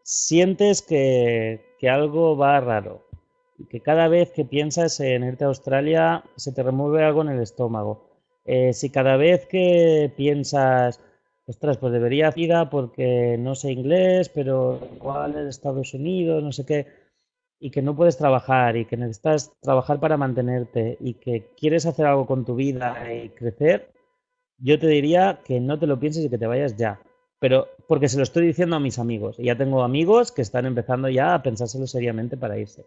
sientes que, algo va raro, que cada vez que piensas en irte a Australia se te remueve algo en el estómago, eh, si cada vez que piensas, ostras, pues debería ir porque no sé inglés, pero igual es Estados Unidos, no sé qué, y que no puedes trabajar y que necesitas trabajar para mantenerte y que quieres hacer algo con tu vida y crecer, yo te diría que no te lo pienses y que te vayas ya pero porque se lo estoy diciendo a mis amigos. Y ya tengo amigos que están empezando ya a pensárselo seriamente para irse.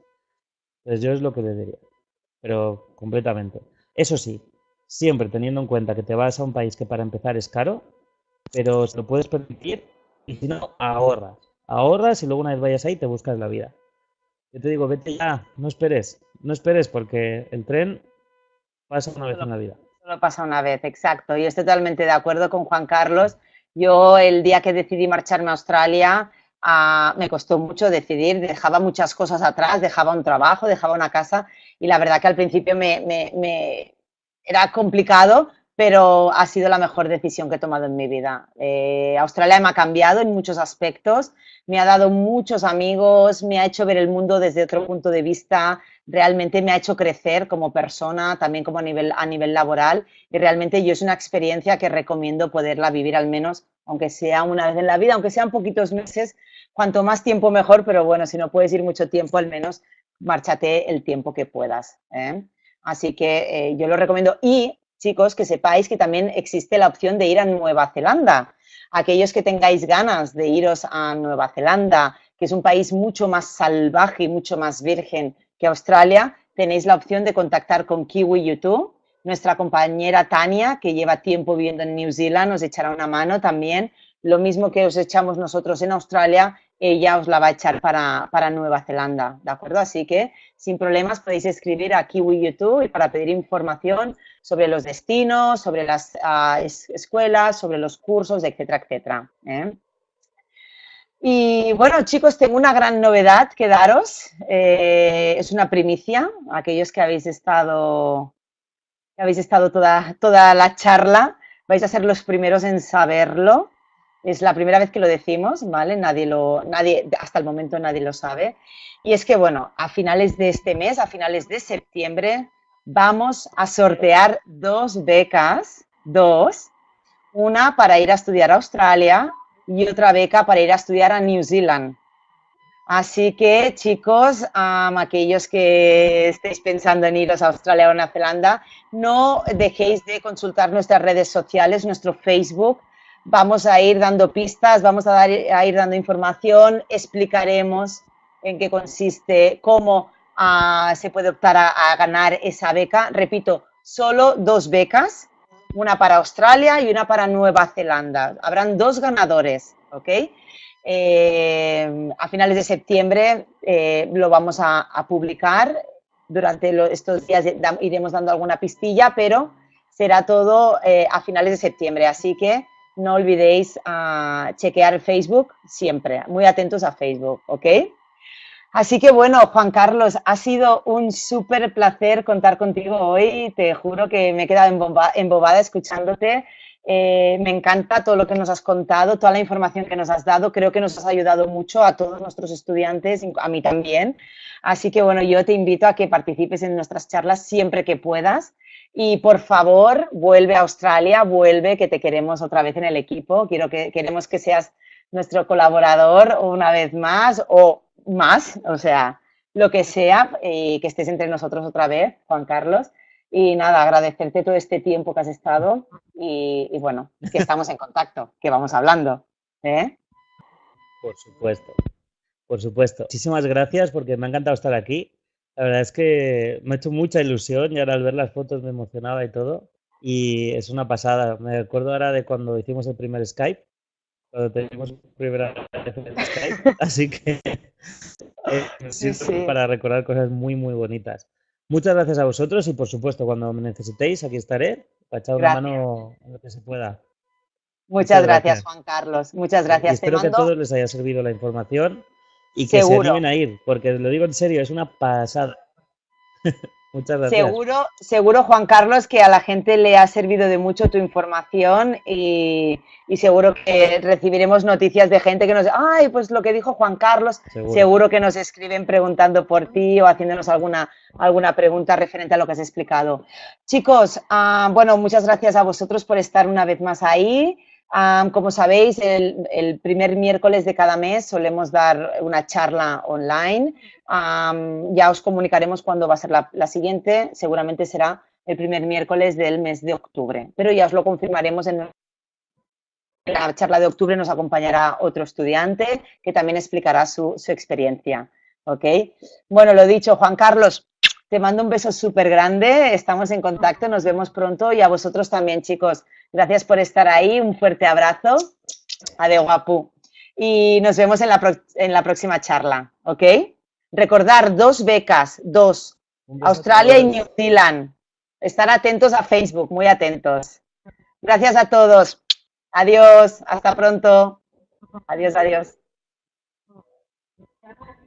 Entonces yo es lo que le diría. Pero completamente. Eso sí, siempre teniendo en cuenta que te vas a un país que para empezar es caro, pero se lo puedes permitir y si no, ahorras. Ahorras y luego una vez vayas ahí te buscas la vida. Yo te digo, vete ya, no esperes. No esperes porque el tren pasa una vez en la vida. Solo pasa una vez, exacto. Y estoy totalmente de acuerdo con Juan Carlos. Yo el día que decidí marcharme a Australia ah, me costó mucho decidir, dejaba muchas cosas atrás, dejaba un trabajo, dejaba una casa y la verdad que al principio me, era complicado, pero ha sido la mejor decisión que he tomado en mi vida. Eh, Australia me ha cambiado en muchos aspectos, me ha dado muchos amigos, me ha hecho ver el mundo desde otro punto de vista, realmente me ha hecho crecer como persona, también como a nivel, a nivel laboral y realmente yo es una experiencia que recomiendo poderla vivir al menos, aunque sea una vez en la vida, aunque sean poquitos meses, cuanto más tiempo mejor, pero bueno, si no puedes ir mucho tiempo, al menos márchate el tiempo que puedas. ¿eh? Así que eh, yo lo recomiendo y chicos, que sepáis que también existe la opción de ir a Nueva Zelanda. Aquellos que tengáis ganas de iros a Nueva Zelanda, que es un país mucho más salvaje y mucho más virgen que Australia, tenéis la opción de contactar con Kiwi YouTube. Nuestra compañera Tania, que lleva tiempo viviendo en New Zealand, os echará una mano también. Lo mismo que os echamos nosotros en Australia, ella os la va a echar para, para Nueva Zelanda, ¿de acuerdo? Así que sin problemas podéis escribir a Kiwi YouTube para pedir información sobre los destinos, sobre las ah, escuelas, sobre los cursos, etcétera, etcétera. ¿eh? Y bueno, chicos, tengo una gran novedad que daros. Eh, es una primicia. Aquellos que habéis estado, que habéis estado toda, toda la charla, vais a ser los primeros en saberlo. Es la primera vez que lo decimos, ¿vale? Nadie lo, nadie, hasta el momento nadie lo sabe. Y es que, bueno, a finales de este mes, a finales de septiembre, vamos a sortear dos becas, dos, una para ir a estudiar a Australia y otra beca para ir a estudiar a New Zealand. Así que, chicos, aquellos que estéis pensando en iros a Australia o Nueva Zelanda, no dejéis de consultar nuestras redes sociales, nuestro Facebook. Vamos a ir dando pistas, vamos a, a ir dando información, explicaremos en qué consiste, cómo ah, se puede optar a ganar esa beca. Repito, solo dos becas una para Australia y una para Nueva Zelanda. Habrán dos ganadores, ¿ok? Eh, a finales de septiembre eh, lo vamos a, publicar. Durante estos días iremos dando alguna pistilla, pero será todo eh, a finales de septiembre. Así que no olvidéis ah, chequear Facebook siempre. Muy atentos a Facebook, ¿ok? Así que bueno, Juan Carlos, ha sido un súper placer contar contigo hoy. Te juro que me he quedado embobada escuchándote. Eh, me encanta todo lo que nos has contado, toda la información que nos has dado. Creo que nos has ayudado mucho a todos nuestros estudiantes, a mí también. Así que bueno, yo te invito a que participes en nuestras charlas siempre que puedas. Y por favor, vuelve a Australia, vuelve, que te queremos otra vez en el equipo. Quiero que, queremos que seas nuestro colaborador una vez más o más, o sea, lo que sea, y que estés entre nosotros otra vez, Juan Carlos. Y nada, agradecerte todo este tiempo que has estado y, bueno, que estamos en contacto, que vamos hablando. ¿eh? Por supuesto, por supuesto. Muchísimas gracias porque me ha encantado estar aquí. La verdad es que me ha hecho mucha ilusión y ahora al ver las fotos me emocionaba y todo. Y es una pasada. Me acuerdo ahora de cuando hicimos el primer Skype cuando tenemos primera vez en Skype, así que eh, para recordar cosas muy, muy bonitas. Muchas gracias a vosotros y por supuesto, cuando me necesitéis, aquí estaré para echar una mano en lo que se pueda. Muchas, gracias, Juan Carlos. Muchas gracias. espero que a todos les haya servido la información y que se animen a ir, porque lo digo en serio, es una pasada. Muchas gracias. Seguro, seguro, Juan Carlos, que a la gente le ha servido de mucho tu información y, seguro que recibiremos noticias de gente que nos ay, pues lo que dijo Juan Carlos, seguro, que nos escriben preguntando por ti o haciéndonos alguna, alguna pregunta referente a lo que has explicado. Chicos, ah, bueno, muchas gracias a vosotros por estar una vez más ahí como sabéis, el, primer miércoles de cada mes solemos dar una charla online. ya os comunicaremos cuándo va a ser la, siguiente. Seguramente será el primer miércoles del mes de octubre, pero ya os lo confirmaremos en la charla de octubre. Nos acompañará otro estudiante que también explicará su, su experiencia. ¿Ok? Bueno, lo dicho, Juan Carlos, te mando un beso súper grande, estamos en contacto, nos vemos pronto y a vosotros también, chicos. Gracias por estar ahí, un fuerte abrazo. Ade guapu. Y nos vemos en la, en la próxima charla, ¿ok? Recordar dos becas, dos, Australia y New Zealand. Estar atentos a Facebook, muy atentos. Gracias a todos. Adiós, hasta pronto. Adiós, adiós.